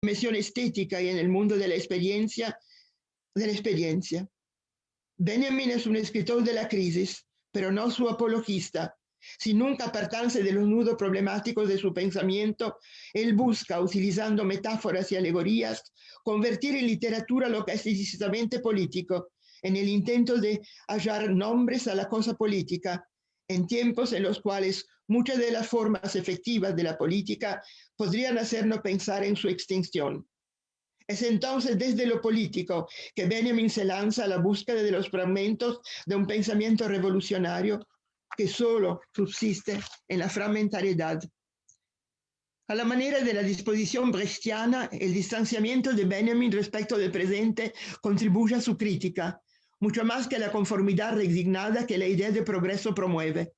dimensión estética y en el mundo de la experiencia, de la experiencia. Benjamin es un escritor de la crisis, pero no su apologista. Sin nunca apartarse de los nudos problemáticos de su pensamiento, él busca, utilizando metáforas y alegorías, convertir en literatura lo que es decisamente político, en el intento de hallar nombres a la cosa política, en tiempos en los cuales muchas de las formas efectivas de la política podrían hacernos pensar en su extinción. Es entonces desde lo político que Benjamin se lanza a la búsqueda de los fragmentos de un pensamiento revolucionario que solo subsiste en la fragmentariedad. A la manera de la disposición brechtiana, el distanciamiento de Benjamin respecto del presente contribuye a su crítica, mucho más que la conformidad resignada que la idea de progreso promueve.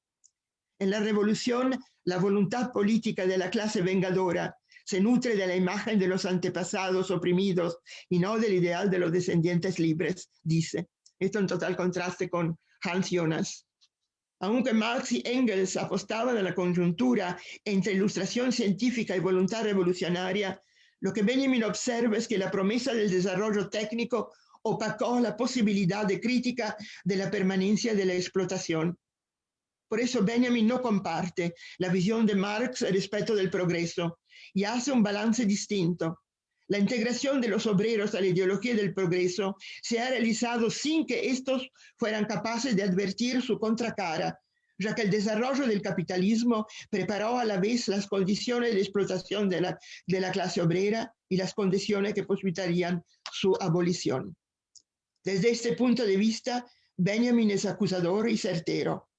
En la revolución, la voluntad política de la clase vengadora se nutre de la imagen de los antepasados oprimidos y no del ideal de los descendientes libres, dice. Esto en total contraste con Hans Jonas. Aunque Marx y Engels apostaban a la conjuntura entre ilustración científica y voluntad revolucionaria, lo que Benjamin observa es que la promesa del desarrollo técnico opacó la posibilidad de crítica de la permanencia de la explotación. Por eso Benjamin no comparte la visión de Marx respecto del progreso y hace un balance distinto. La integración de los obreros a la ideología del progreso se ha realizado sin que estos fueran capaces de advertir su contracara, ya que el desarrollo del capitalismo preparó a la vez las condiciones de explotación de la, de la clase obrera y las condiciones que posibilitarían su abolición. Desde este punto de vista, Benjamin es acusador y certero.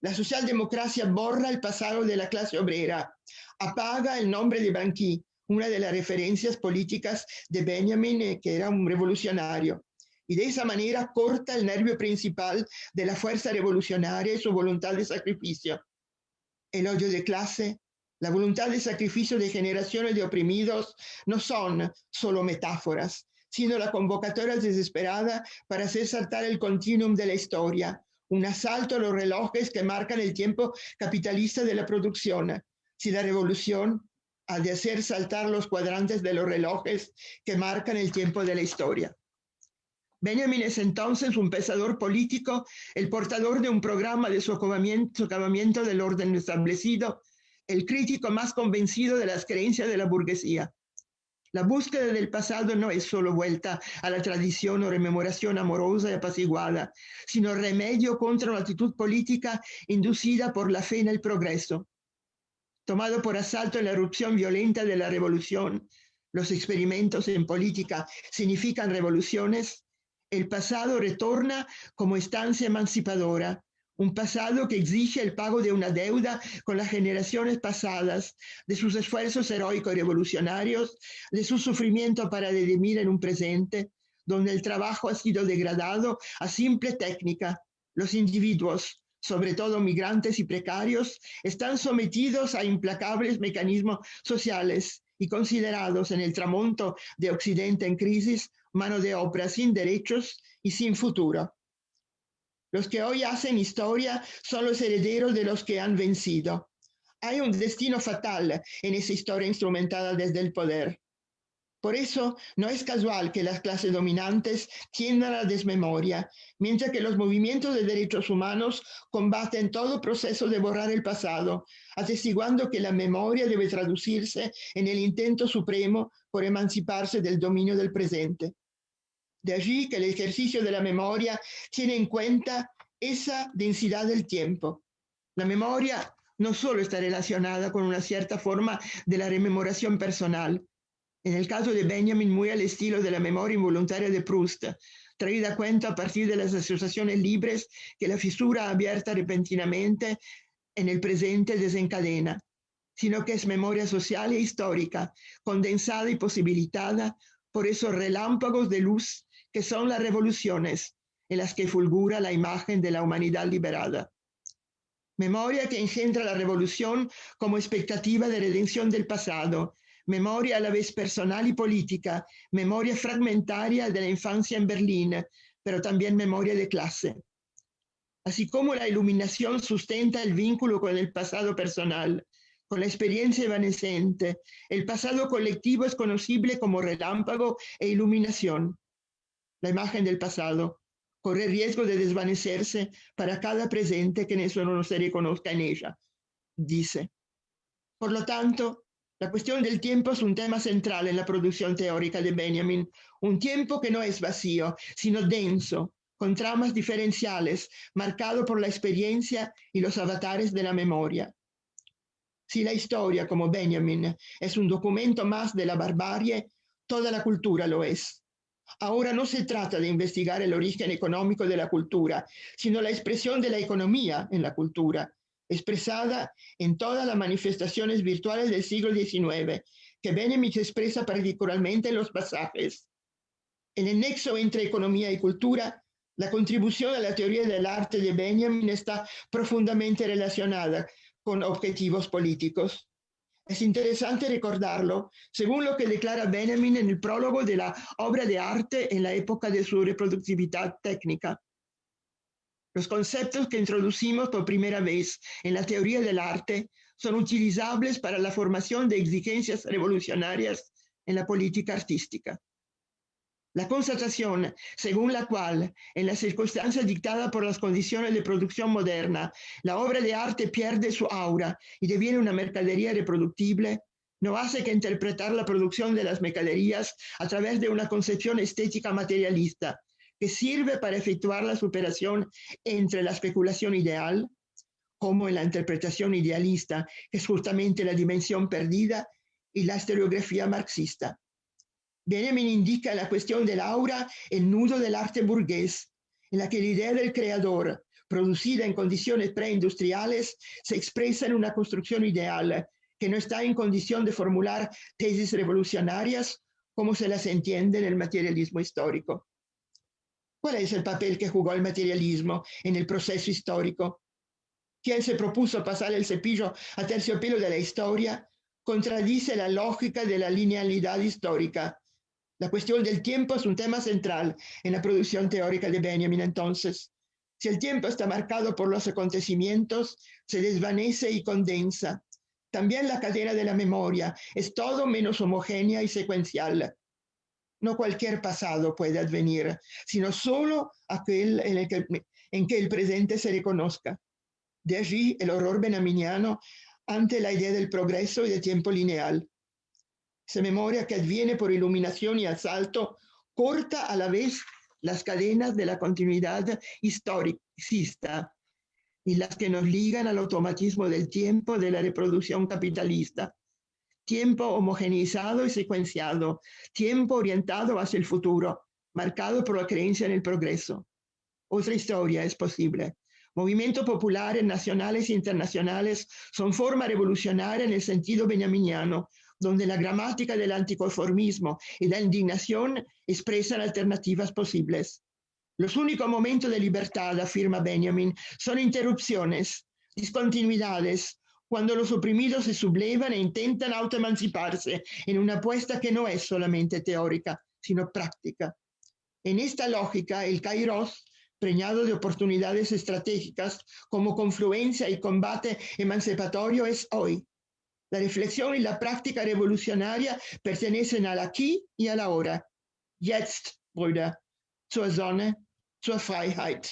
La socialdemocracia borra el pasado de la clase obrera, apaga el nombre de Banqui, una de las referencias políticas de Benjamin, eh, que era un revolucionario. Y de esa manera corta el nervio principal de la fuerza revolucionaria y su voluntad de sacrificio. El odio de clase, la voluntad de sacrificio de generaciones de oprimidos no son solo metáforas, sino la convocatoria desesperada para hacer saltar el continuum de la historia, un asalto a los relojes que marcan el tiempo capitalista de la producción. Si la revolución ha de hacer saltar los cuadrantes de los relojes que marcan el tiempo de la historia. Benjamin es entonces un pensador político, el portador de un programa de socavamiento del orden establecido, el crítico más convencido de las creencias de la burguesía. La búsqueda del pasado no es solo vuelta a la tradición o rememoración amorosa y apaciguada, sino remedio contra una actitud política inducida por la fe en el progreso. Tomado por asalto en la erupción violenta de la revolución, los experimentos en política significan revoluciones, el pasado retorna como estancia emancipadora, un pasado que exige el pago de una deuda con las generaciones pasadas, de sus esfuerzos heroicos y revolucionarios, de su sufrimiento para redimir en un presente, donde el trabajo ha sido degradado a simple técnica. Los individuos, sobre todo migrantes y precarios, están sometidos a implacables mecanismos sociales y considerados en el tramonto de Occidente en crisis mano de obra sin derechos y sin futuro. Los que hoy hacen historia son los herederos de los que han vencido. Hay un destino fatal en esa historia instrumentada desde el poder. Por eso no es casual que las clases dominantes tiendan a la desmemoria, mientras que los movimientos de derechos humanos combaten todo proceso de borrar el pasado, atestiguando que la memoria debe traducirse en el intento supremo por emanciparse del dominio del presente. De allí que el ejercicio de la memoria tiene en cuenta esa densidad del tiempo. La memoria no solo está relacionada con una cierta forma de la rememoración personal, en el caso de Benjamin muy al estilo de la memoria involuntaria de Proust, traída a cuenta a partir de las asociaciones libres que la fisura abierta repentinamente en el presente desencadena, sino que es memoria social e histórica, condensada y posibilitada por esos relámpagos de luz que son las revoluciones en las que fulgura la imagen de la humanidad liberada. Memoria que engendra la revolución como expectativa de redención del pasado, memoria a la vez personal y política, memoria fragmentaria de la infancia en Berlín, pero también memoria de clase. Así como la iluminación sustenta el vínculo con el pasado personal, con la experiencia evanescente. El pasado colectivo es conocible como relámpago e iluminación. La imagen del pasado corre riesgo de desvanecerse para cada presente que eso no se reconozca en ella, dice. Por lo tanto, la cuestión del tiempo es un tema central en la producción teórica de Benjamin, un tiempo que no es vacío, sino denso, con tramas diferenciales, marcado por la experiencia y los avatares de la memoria. Si la historia, como Benjamin, es un documento más de la barbarie, toda la cultura lo es. Ahora no se trata de investigar el origen económico de la cultura, sino la expresión de la economía en la cultura, expresada en todas las manifestaciones virtuales del siglo XIX, que Benjamin expresa particularmente en los pasajes. En el nexo entre economía y cultura, la contribución a la teoría del arte de Benjamin está profundamente relacionada con objetivos políticos. Es interesante recordarlo, según lo que declara Benjamin en el prólogo de la obra de arte en la época de su reproductividad técnica. Los conceptos que introducimos por primera vez en la teoría del arte son utilizables para la formación de exigencias revolucionarias en la política artística. La constatación según la cual, en las circunstancias dictadas por las condiciones de producción moderna, la obra de arte pierde su aura y deviene una mercadería reproductible, no hace que interpretar la producción de las mercaderías a través de una concepción estética materialista, que sirve para efectuar la superación entre la especulación ideal, como en la interpretación idealista, que es justamente la dimensión perdida, y la historiografía marxista. Benjamin indica la cuestión del aura el nudo del arte burgués, en la que la idea del creador, producida en condiciones preindustriales, se expresa en una construcción ideal que no está en condición de formular tesis revolucionarias como se las entiende en el materialismo histórico. ¿Cuál es el papel que jugó el materialismo en el proceso histórico? Quien se propuso pasar el cepillo a terciopelo de la historia contradice la lógica de la linealidad histórica. La cuestión del tiempo es un tema central en la producción teórica de Benjamin entonces. Si el tiempo está marcado por los acontecimientos, se desvanece y condensa. También la cadena de la memoria es todo menos homogénea y secuencial. No cualquier pasado puede advenir, sino solo aquel en, el que, el presente se reconozca. De allí el horror benaminiano ante la idea del progreso y del tiempo lineal. Esa memoria que adviene por iluminación y asalto corta a la vez las cadenas de la continuidad historicista y las que nos ligan al automatismo del tiempo de la reproducción capitalista tiempo homogeneizado y secuenciado, tiempo orientado hacia el futuro, marcado por la creencia en el progreso. Otra historia es posible. Movimientos populares nacionales e internacionales son forma revolucionaria en el sentido benjaminiano, donde la gramática del anticonformismo y la indignación expresan alternativas posibles. Los únicos momentos de libertad, afirma Benjamin, son interrupciones, discontinuidades, cuando los oprimidos se sublevan e intentan autoemanciparse en una apuesta que no es solamente teórica, sino práctica. En esta lógica, el Kairos, preñado de oportunidades estratégicas como confluencia y combate emancipatorio, es hoy. La reflexión y la práctica revolucionaria pertenecen al aquí y a la hora. Jetzt, Brüder, zur Sonne, zur Freiheit.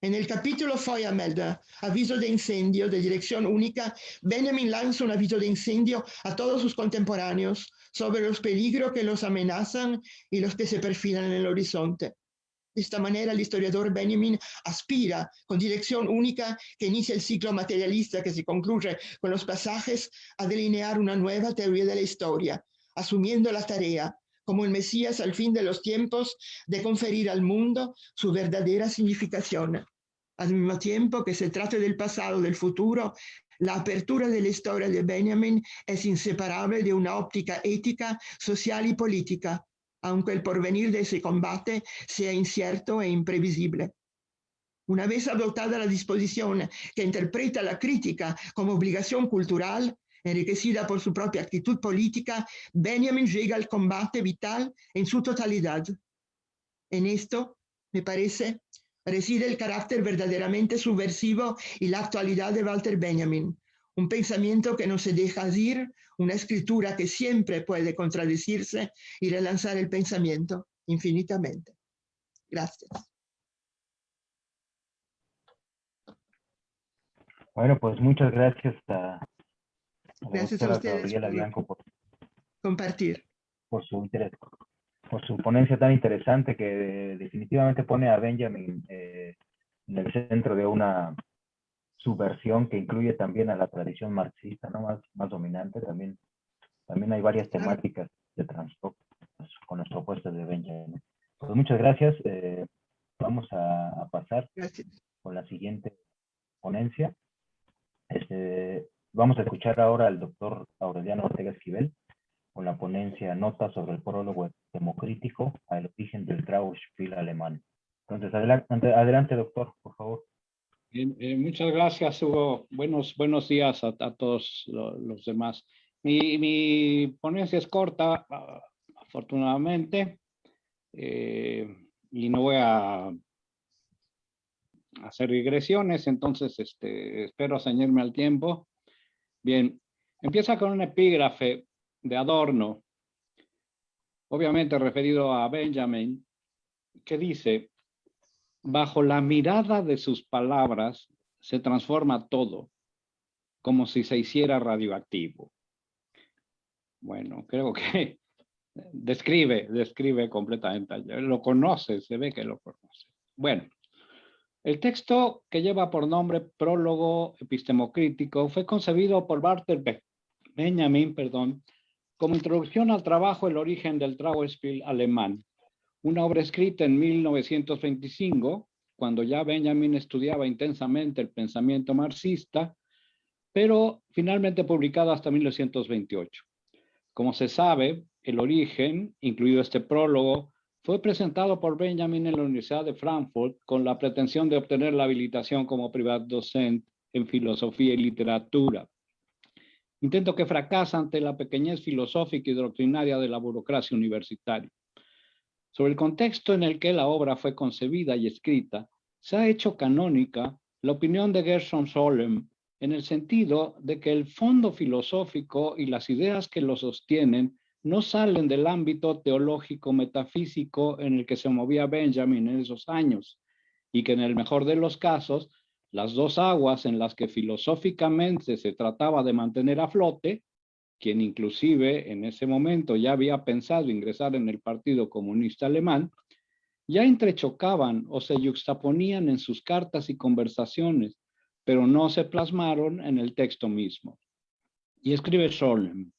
En el capítulo Feuermelder, aviso de incendio de dirección única, Benjamin lanza un aviso de incendio a todos sus contemporáneos sobre los peligros que los amenazan y los que se perfilan en el horizonte. De esta manera, el historiador Benjamin aspira, con dirección única que inicia el ciclo materialista que se concluye con los pasajes, a delinear una nueva teoría de la historia, asumiendo la tarea como el Mesías al fin de los tiempos, de conferir al mundo su verdadera significación. Al mismo tiempo que se trate del pasado, del futuro, la apertura de la historia de Benjamin es inseparable de una óptica ética, social y política, aunque el porvenir de ese combate sea incierto e imprevisible. Una vez adoptada la disposición que interpreta la crítica como obligación cultural, enriquecida por su propia actitud política, Benjamin llega al combate vital en su totalidad. En esto, me parece, reside el carácter verdaderamente subversivo y la actualidad de Walter Benjamin, un pensamiento que no se deja ir, una escritura que siempre puede contradecirse y relanzar el pensamiento infinitamente. Gracias. Bueno, pues muchas gracias a, gracias a ustedes por compartir. Por su interés, por su ponencia tan interesante que definitivamente pone a Benjamin eh, en el centro de una subversión que incluye también a la tradición marxista, ¿no? Más, más dominante también. También hay varias temáticas de transporte con las propuestas de Benjamin. Pues muchas gracias. Eh, vamos a, pasar con la siguiente ponencia. Este, vamos a escuchar ahora al doctor Aureliano Ortega Esquivel con la ponencia Nota sobre el prólogo democrítico al origen del Trauspiel alemán. Entonces, adelante, adelante, doctor, por favor. Eh, muchas gracias, Hugo. Buenos, buenos días a, todos los, demás. Mi, mi, ponencia es corta, afortunadamente, eh, y no voy a hacer regresiones, entonces este, espero ceñirme al tiempo. Bien, empieza con un epígrafe de Adorno, obviamente referido a Benjamin, que dice, bajo la mirada de sus palabras se transforma todo, como si se hiciera radioactivo. Bueno, creo que describe, describe completamente. Lo conoce, se ve que lo conoce. Bueno, el texto que lleva por nombre Prólogo Epistemocrítico fue concebido por Walter Benjamin perdón, como introducción al trabajo El origen del Trauerspiel alemán, una obra escrita en 1925, cuando ya Benjamin estudiaba intensamente el pensamiento marxista, pero finalmente publicada hasta 1928. Como se sabe, el origen, incluido este prólogo, fue presentado por Benjamin en la Universidad de Frankfurt con la pretensión de obtener la habilitación como privat docente en filosofía y literatura. Intento que fracasa ante la pequeñez filosófica y doctrinaria de la burocracia universitaria. Sobre el contexto en el que la obra fue concebida y escrita, se ha hecho canónica la opinión de Gershon Solem en el sentido de que el fondo filosófico y las ideas que lo sostienen no salen del ámbito teológico metafísico en el que se movía Benjamin en esos años y que en el mejor de los casos las dos aguas en las que filosóficamente se trataba de mantener a flote, quien inclusive en ese momento ya había pensado ingresar en el Partido Comunista Alemán, ya entrechocaban o se yuxtaponían en sus cartas y conversaciones, pero no se plasmaron en el texto mismo. Y escribe Scholem,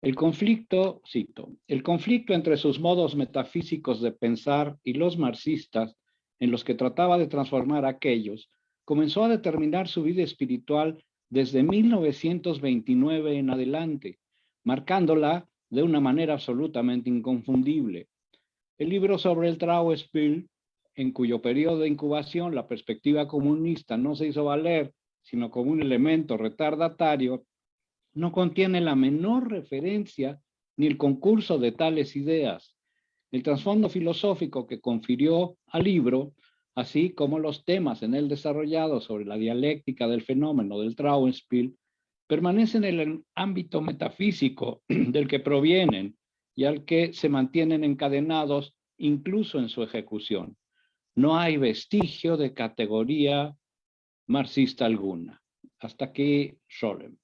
el conflicto, cito, el conflicto entre sus modos metafísicos de pensar y los marxistas, en los que trataba de transformar aquellos, comenzó a determinar su vida espiritual desde 1929 en adelante, marcándola de una manera absolutamente inconfundible. El libro sobre el Trauerspiel, en cuyo periodo de incubación la perspectiva comunista no se hizo valer, sino como un elemento retardatario, no contiene la menor referencia ni el concurso de tales ideas. El trasfondo filosófico que confirió al libro, así como los temas en él desarrollados sobre la dialéctica del fenómeno del Trauenspiel, permanecen en el ámbito metafísico del que provienen y al que se mantienen encadenados incluso en su ejecución. No hay vestigio de categoría marxista alguna. Hasta aquí Scholem.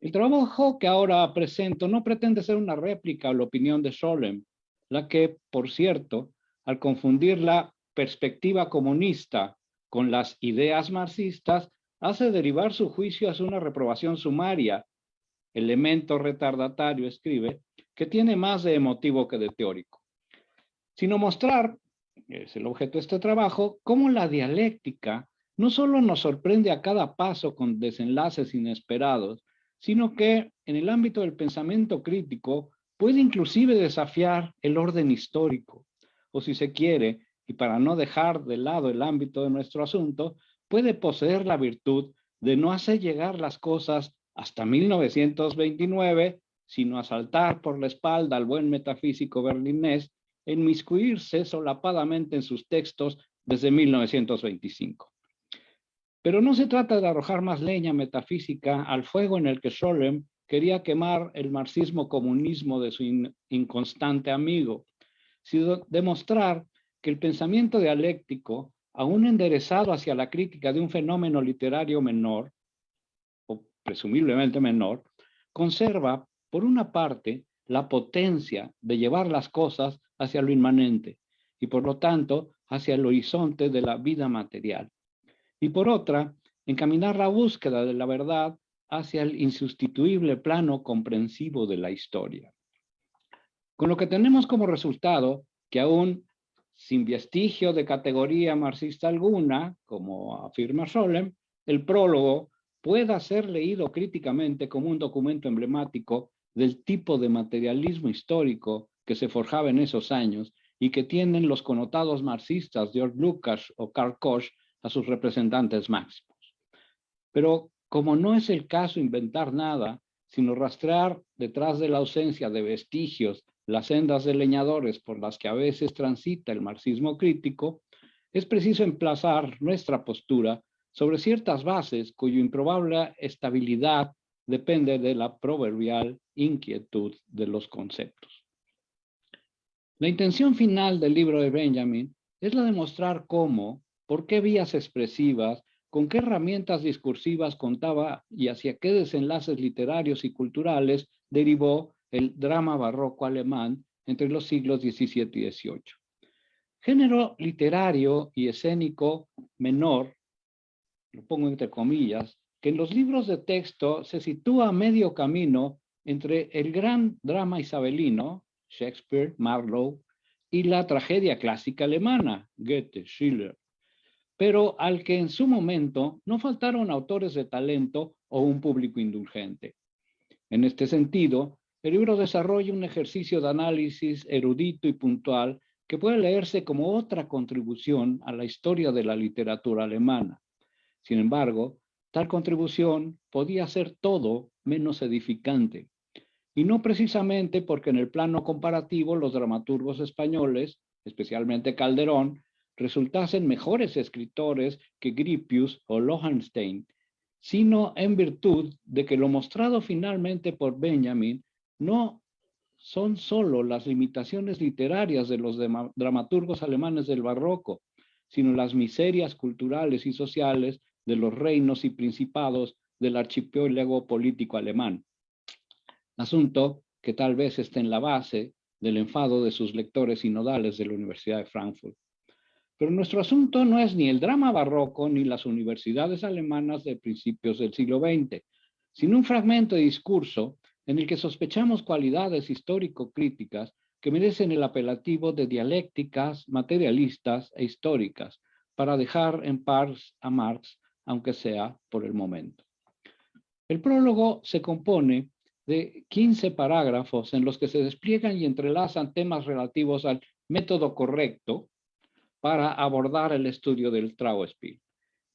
El trabajo que ahora presento no pretende ser una réplica a la opinión de Scholem, la que, por cierto, al confundir la perspectiva comunista con las ideas marxistas, hace derivar su juicio hacia una reprobación sumaria, elemento retardatario, escribe, que tiene más de emotivo que de teórico, sino mostrar, es el objeto de este trabajo, cómo la dialéctica no solo nos sorprende a cada paso con desenlaces inesperados, sino que en el ámbito del pensamiento crítico puede inclusive desafiar el orden histórico, o si se quiere, y para no dejar de lado el ámbito de nuestro asunto, puede poseer la virtud de no hacer llegar las cosas hasta 1929, sino asaltar por la espalda al buen metafísico berlinés, inmiscuirse solapadamente en sus textos desde 1925. Pero no se trata de arrojar más leña metafísica al fuego en el que Scholem quería quemar el marxismo-comunismo de su inconstante amigo, sino demostrar que el pensamiento dialéctico, aún enderezado hacia la crítica de un fenómeno literario menor, o presumiblemente menor, conserva, por una parte, la potencia de llevar las cosas hacia lo inmanente y, por lo tanto, hacia el horizonte de la vida material. Y por otra, encaminar la búsqueda de la verdad hacia el insustituible plano comprensivo de la historia. Con lo que tenemos como resultado que aún sin vestigio de categoría marxista alguna, como afirma Scholem, el prólogo pueda ser leído críticamente como un documento emblemático del tipo de materialismo histórico que se forjaba en esos años y que tienen los connotados marxistas George Lucas o Karl Koch a sus representantes máximos. Pero como no es el caso inventar nada, sino rastrear detrás de la ausencia de vestigios las sendas de leñadores por las que a veces transita el marxismo crítico, es preciso emplazar nuestra postura sobre ciertas bases cuya improbable estabilidad depende de la proverbial inquietud de los conceptos. La intención final del libro de Benjamin es la de mostrar cómo, por qué vías expresivas con qué herramientas discursivas contaba y hacia qué desenlaces literarios y culturales derivó el drama barroco alemán entre los siglos XVII y XVIII. Género literario y escénico menor, lo pongo entre comillas, que en los libros de texto se sitúa a medio camino entre el gran drama isabelino, Shakespeare, Marlowe, y la tragedia clásica alemana, Goethe, Schiller pero al que en su momento no faltaron autores de talento o un público indulgente. En este sentido, el libro desarrolla un ejercicio de análisis erudito y puntual que puede leerse como otra contribución a la historia de la literatura alemana. Sin embargo, tal contribución podía ser todo menos edificante, y no precisamente porque en el plano comparativo los dramaturgos españoles, especialmente Calderón, resultasen mejores escritores que Grippius o Lohenstein, sino en virtud de que lo mostrado finalmente por Benjamin no son solo las limitaciones literarias de los dramaturgos alemanes del barroco, sino las miserias culturales y sociales de los reinos y principados del archipiélago político alemán. Asunto que tal vez esté en la base del enfado de sus lectores sinodales de la Universidad de Frankfurt. Pero nuestro asunto no es ni el drama barroco ni las universidades alemanas de principios del siglo XX, sino un fragmento de discurso en el que sospechamos cualidades histórico-críticas que merecen el apelativo de dialécticas, materialistas e históricas, para dejar en paz a Marx, aunque sea por el momento. El prólogo se compone de 15 parágrafos en los que se despliegan y entrelazan temas relativos al método correcto, para abordar el estudio del Trauspiel,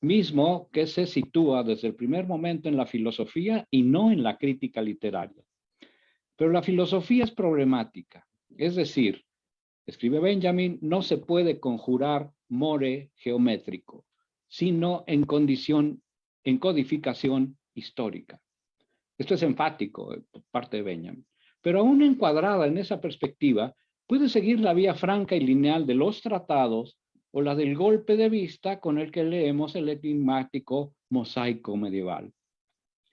mismo que se sitúa desde el primer momento en la filosofía y no en la crítica literaria. Pero la filosofía es problemática, es decir, escribe Benjamin, no se puede conjurar more geométrico, sino en condición, en codificación histórica. Esto es enfático eh, por parte de Benjamin. Pero aún encuadrada en esa perspectiva, puede seguir la vía franca y lineal de los tratados o la del golpe de vista con el que leemos el enigmático mosaico medieval.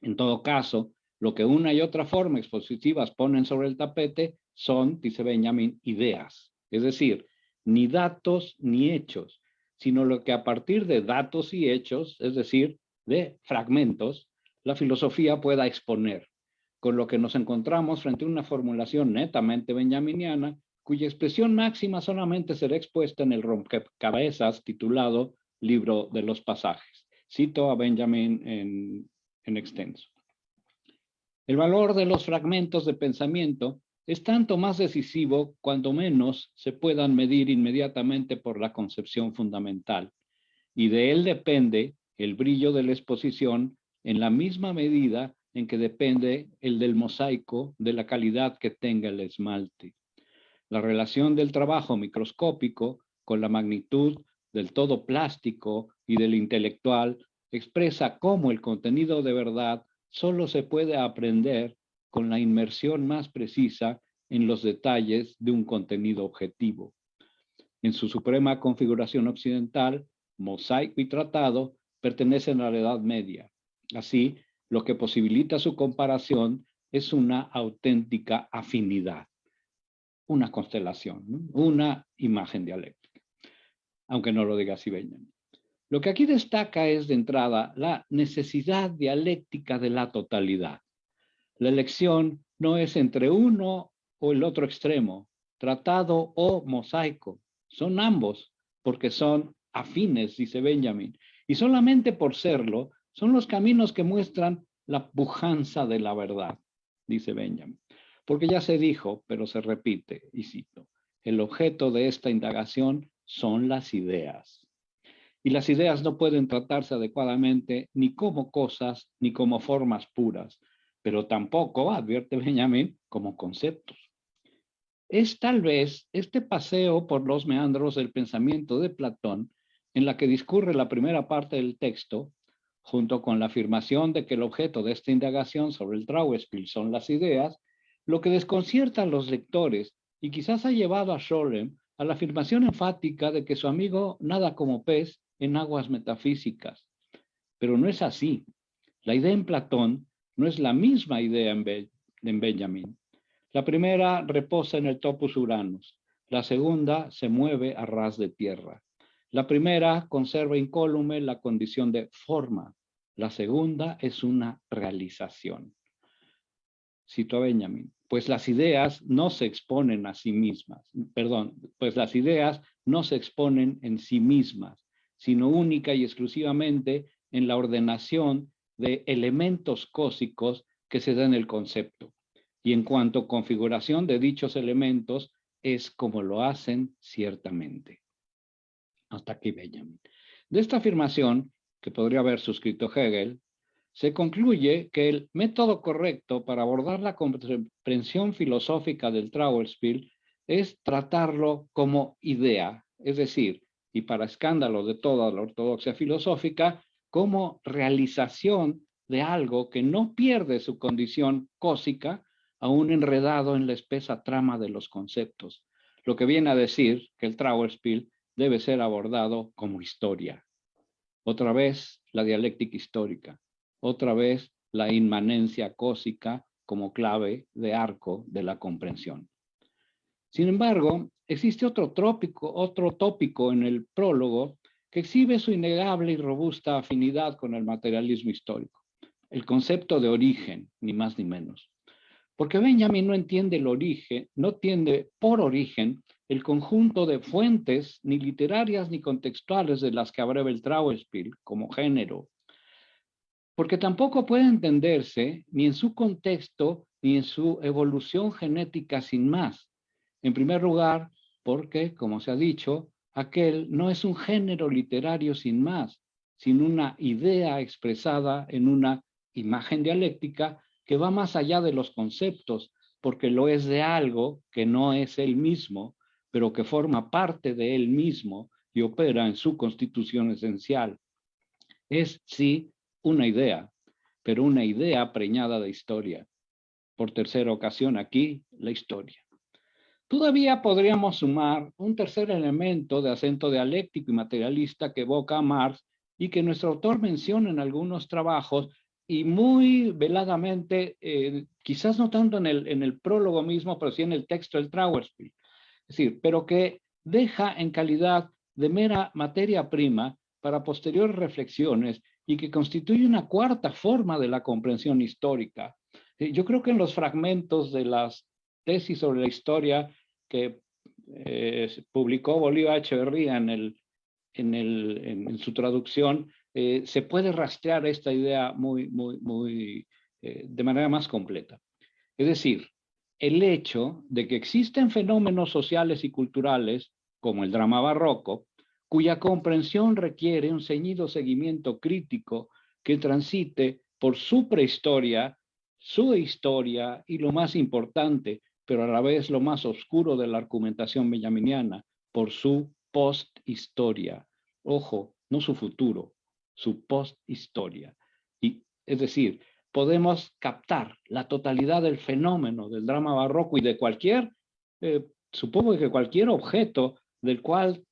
En todo caso, lo que una y otra forma expositivas ponen sobre el tapete son, dice Benjamin, ideas, es decir, ni datos ni hechos, sino lo que a partir de datos y hechos, es decir, de fragmentos, la filosofía pueda exponer, con lo que nos encontramos frente a una formulación netamente benjaminiana cuya expresión máxima solamente será expuesta en el rompecabezas titulado Libro de los Pasajes. Cito a Benjamin en, en extenso. El valor de los fragmentos de pensamiento es tanto más decisivo cuando menos se puedan medir inmediatamente por la concepción fundamental, y de él depende el brillo de la exposición en la misma medida en que depende el del mosaico de la calidad que tenga el esmalte la relación del trabajo microscópico con la magnitud del todo plástico y del intelectual expresa cómo el contenido de verdad solo se puede aprender con la inmersión más precisa en los detalles de un contenido objetivo. En su suprema configuración occidental, mosaico y tratado pertenecen a la Edad Media. Así, lo que posibilita su comparación es una auténtica afinidad, una constelación, una imagen dialéctica, aunque no lo diga Benjamin. Lo que aquí destaca es de entrada la necesidad dialéctica de la totalidad. La elección no es entre uno o el otro extremo, tratado o mosaico. Son ambos, porque son afines, dice Benjamin. Y solamente por serlo, son los caminos que muestran la pujanza de la verdad, dice Benjamin. Porque ya se dijo, pero se repite, y cito, el objeto de esta indagación son las ideas. Y las ideas no pueden tratarse adecuadamente ni como cosas ni como formas puras, pero tampoco, advierte Benjamin, como conceptos. Es tal vez este paseo por los meandros del pensamiento de Platón en la que discurre la primera parte del texto, junto con la afirmación de que el objeto de esta indagación sobre el Trauerspiel son las ideas, lo que desconcierta a los lectores y quizás ha llevado a Scholem a la afirmación enfática de que su amigo nada como pez en aguas metafísicas. Pero no es así. La idea en Platón no es la misma idea en, Benjamin. La primera reposa en el topus uranus, la segunda se mueve a ras de tierra. La primera conserva incólume la condición de forma, la segunda es una realización. Cito a Benjamin, pues las ideas no se exponen a sí mismas, perdón, pues las ideas no se exponen en sí mismas, sino única y exclusivamente en la ordenación de elementos cósicos que se da en el concepto. Y en cuanto a configuración de dichos elementos, es como lo hacen ciertamente. Hasta aquí Benjamin. De esta afirmación, que podría haber suscrito Hegel, se concluye que el método correcto para abordar la comprensión filosófica del Trauerspiel es tratarlo como idea, es decir, y para escándalo de toda la ortodoxia filosófica, como realización de algo que no pierde su condición cósica, aún enredado en la espesa trama de los conceptos, lo que viene a decir que el Trauerspiel debe ser abordado como historia. Otra vez la dialéctica histórica, otra vez la inmanencia cósica como clave de arco de la comprensión. Sin embargo, existe otro, trópico, otro tópico en el prólogo que exhibe su innegable y robusta afinidad con el materialismo histórico, el concepto de origen, ni más ni menos. Porque Benjamin no entiende el origen, no entiende por origen el conjunto de fuentes ni literarias ni contextuales de las que abreva el Trauerspiel como género, porque tampoco puede entenderse ni en su contexto ni en su evolución genética sin más. En primer lugar, porque, como se ha dicho, aquel no es un género literario sin más, sino una idea expresada en una imagen dialéctica que va más allá de los conceptos, porque lo es de algo que no es él mismo, pero que forma parte de él mismo y opera en su constitución esencial. Es, sí, una idea, pero una idea preñada de historia. Por tercera ocasión aquí, la historia. Todavía podríamos sumar un tercer elemento de acento dialéctico y materialista que evoca a Marx y que nuestro autor menciona en algunos trabajos y muy veladamente, eh, quizás no tanto en el, prólogo mismo, pero sí en el texto del Trauerspiel. Es decir, pero que deja en calidad de mera materia prima para posteriores reflexiones y que constituye una cuarta forma de la comprensión histórica. Eh, yo creo que en los fragmentos de las tesis sobre la historia que eh, publicó Bolívar Echeverría en, el, en, el, en, su traducción, eh, se puede rastrear esta idea muy, muy, muy, de manera más completa. Es decir, el hecho de que existen fenómenos sociales y culturales, como el drama barroco, cuya comprensión requiere un ceñido seguimiento crítico que transite por su prehistoria, su historia y lo más importante, pero a la vez lo más oscuro de la argumentación benjaminiana, por su post-historia. Ojo, no su futuro, su posthistoria. Y, es decir, podemos captar la totalidad del fenómeno del drama barroco y de cualquier, eh, supongo que cualquier objeto del cual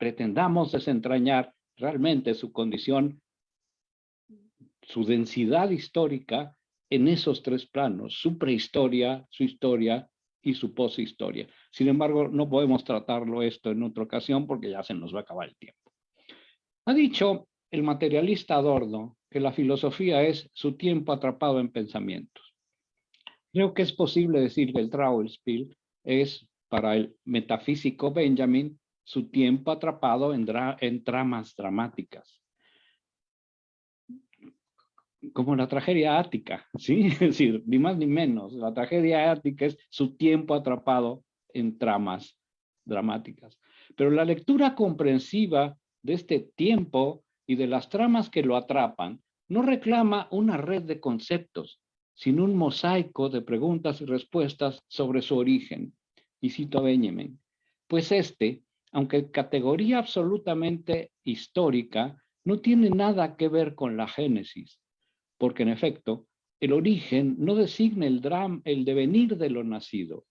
pretendamos desentrañar realmente su condición, su densidad histórica en esos tres planos, su prehistoria, su historia y su poshistoria. Sin embargo, no podemos tratarlo esto en otra ocasión porque ya se nos va a acabar el tiempo. Ha dicho el materialista Adorno que la filosofía es su tiempo atrapado en pensamientos. Creo que es posible decir que el Trauerspiel es para el metafísico Benjamin su tiempo atrapado en, tramas dramáticas. Como la tragedia ática, ¿sí? Es decir, ni más ni menos. La tragedia ática es su tiempo atrapado en tramas dramáticas. Pero la lectura comprensiva de este tiempo y de las tramas que lo atrapan no reclama una red de conceptos, sino un mosaico de preguntas y respuestas sobre su origen. Y cito a Benjamin, pues este aunque categoría absolutamente histórica, no tiene nada que ver con la génesis, porque en efecto, el origen no designa el, drama, el devenir de lo nacido.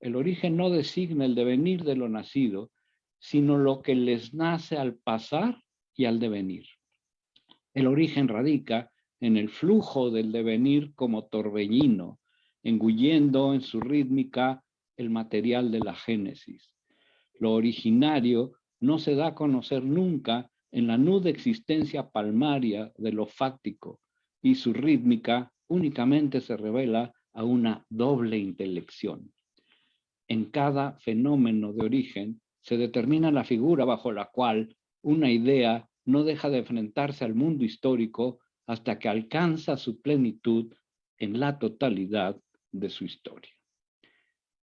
El origen no designa el devenir de lo nacido, sino lo que les nace al pasar y al devenir. El origen radica en el flujo del devenir como torbellino, engullendo en su rítmica el material de la génesis lo originario no se da a conocer nunca en la nuda existencia palmaria de lo fáctico y su rítmica únicamente se revela a una doble intelección. En cada fenómeno de origen se determina la figura bajo la cual una idea no deja de enfrentarse al mundo histórico hasta que alcanza su plenitud en la totalidad de su historia.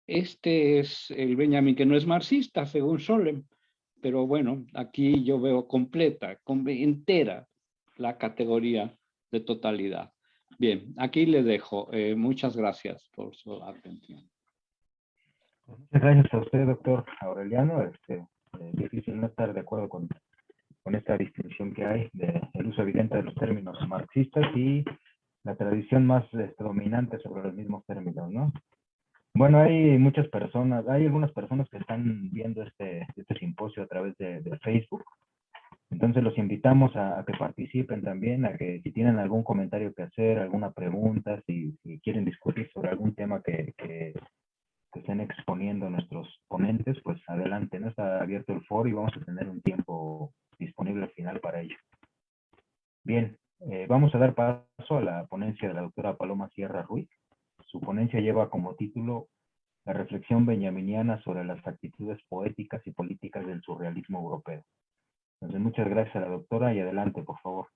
Este es el Benjamin que no es marxista, según Solem, pero bueno, aquí yo veo completa, entera la categoría de totalidad. Bien, aquí le dejo. Eh, muchas gracias por su atención. Muchas gracias a usted, doctor Aureliano. Este, eh, difícil no estar de acuerdo con, con esta distinción que hay del uso evidente de los términos marxistas y la tradición más este, dominante sobre los mismos términos, ¿no? Bueno, hay muchas personas, hay algunas personas que están viendo este, este simposio a través de, Facebook. Entonces los invitamos a, que participen también, a que si tienen algún comentario que hacer, alguna pregunta, si, quieren discutir sobre algún tema que, que, estén exponiendo nuestros ponentes, pues adelante, ¿no? Está abierto el foro y vamos a tener un tiempo disponible al final para ello. Bien, eh, vamos a dar paso a la ponencia de la doctora Paloma Sierra Ruiz. Su ponencia lleva como título La reflexión benjaminiana sobre las actitudes poéticas y políticas del surrealismo europeo. Entonces, muchas gracias a la doctora y adelante, por favor.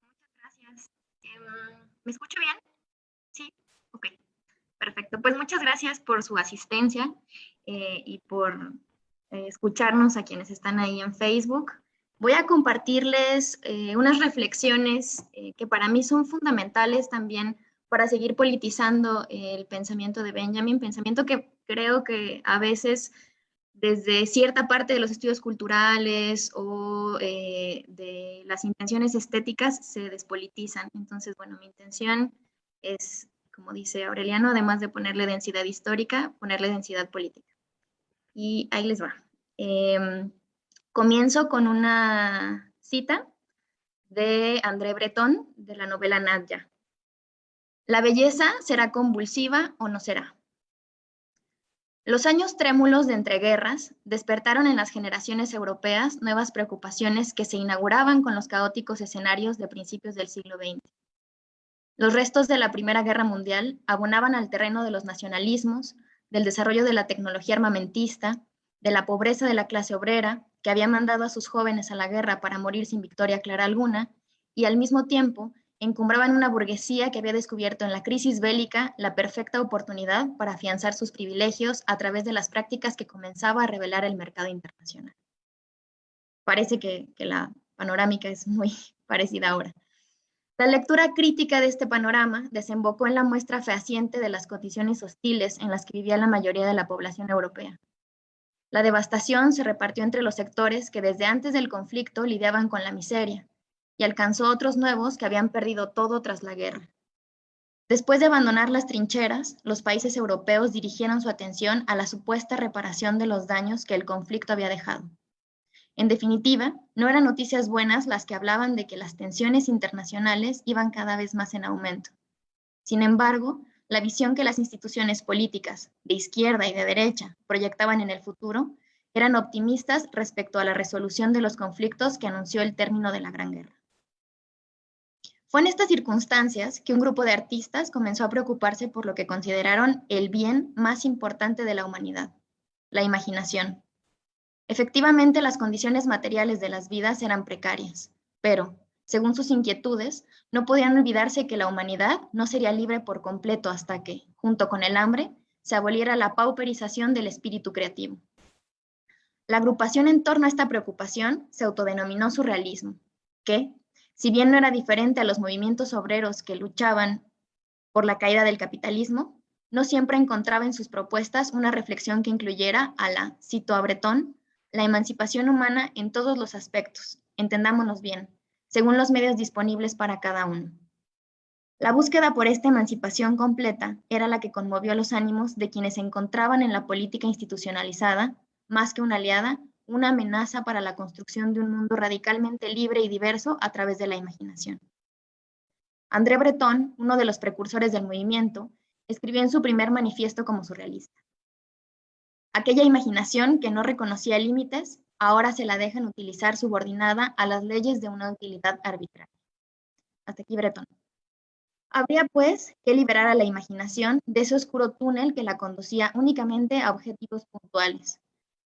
Muchas gracias. Em, ¿Me escucho bien? Sí, ok. Perfecto. Pues muchas gracias por su asistencia eh, y por eh, escucharnos a quienes están ahí en Facebook. Voy a compartirles eh, unas reflexiones que para mí son fundamentales también para seguir politizando el pensamiento de Benjamin, pensamiento que creo que a veces desde cierta parte de los estudios culturales o eh, de las intenciones estéticas se despolitizan. Entonces, bueno, mi intención es, como dice Aureliano, además de ponerle densidad histórica, ponerle densidad política. Y ahí les va. Em, comienzo con una cita de André Breton de la novela Nadja. La belleza será convulsiva o no será. Los años trémulos de entreguerras despertaron en las generaciones europeas nuevas preocupaciones que se inauguraban con los caóticos escenarios de principios del siglo XX. Los restos de la Primera Guerra Mundial abonaban al terreno de los nacionalismos, del desarrollo de la tecnología armamentista, de la pobreza de la clase obrera, que había mandado a sus jóvenes a la guerra para morir sin victoria clara alguna, y al mismo tiempo encumbraban una burguesía que había descubierto en la crisis bélica la perfecta oportunidad para afianzar sus privilegios a través de las prácticas que comenzaba a revelar el mercado internacional. Parece que, la panorámica es muy parecida ahora. La lectura crítica de este panorama desembocó en la muestra fehaciente de las condiciones hostiles en las que vivía la mayoría de la población europea. La devastación se repartió entre los sectores que desde antes del conflicto lidiaban con la miseria y alcanzó otros nuevos que habían perdido todo tras la guerra. Después de abandonar las trincheras, los países europeos dirigieron su atención a la supuesta reparación de los daños que el conflicto había dejado. En definitiva, no eran noticias buenas las que hablaban de que las tensiones internacionales iban cada vez más en aumento. Sin embargo, la visión que las instituciones políticas de izquierda y de derecha proyectaban en el futuro eran optimistas respecto a la resolución de los conflictos que anunció el término de la Gran Guerra. Fue en estas circunstancias que un grupo de artistas comenzó a preocuparse por lo que consideraron el bien más importante de la humanidad, la imaginación. Efectivamente, las condiciones materiales de las vidas eran precarias, pero, según sus inquietudes, no podían olvidarse que la humanidad no sería libre por completo hasta que, junto con el hambre, se aboliera la pauperización del espíritu creativo. La agrupación en torno a esta preocupación se autodenominó surrealismo, que, si bien no era diferente a los movimientos obreros que luchaban por la caída del capitalismo, no siempre encontraba en sus propuestas una reflexión que incluyera a la, cito a Breton, la emancipación humana en todos los aspectos, entendámonos bien, según los medios disponibles para cada uno. La búsqueda por esta emancipación completa era la que conmovió los ánimos de quienes se encontraban en la política institucionalizada, más que una aliada, una amenaza para la construcción de un mundo radicalmente libre y diverso a través de la imaginación. André Breton, uno de los precursores del movimiento, escribió en su primer manifiesto como surrealista. Aquella imaginación que no reconocía límites ahora se la dejan utilizar subordinada a las leyes de una utilidad arbitraria. Hasta aquí Breton. Habría, pues, que liberar a la imaginación de ese oscuro túnel que la conducía únicamente a objetivos puntuales,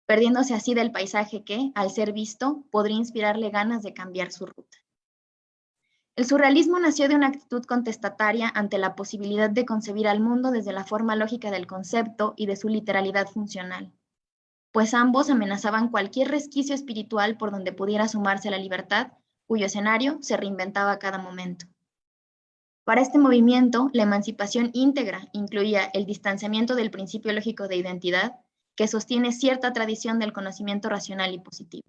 perdiéndose así del paisaje que, al ser visto, podría inspirarle ganas de cambiar su ruta. El surrealismo nació de una actitud contestataria ante la posibilidad de concebir al mundo desde la forma lógica del concepto y de su literalidad funcional pues ambos amenazaban cualquier resquicio espiritual por donde pudiera sumarse la libertad, cuyo escenario se reinventaba a cada momento. Para este movimiento, la emancipación íntegra incluía el distanciamiento del principio lógico de identidad, que sostiene cierta tradición del conocimiento racional y positivo.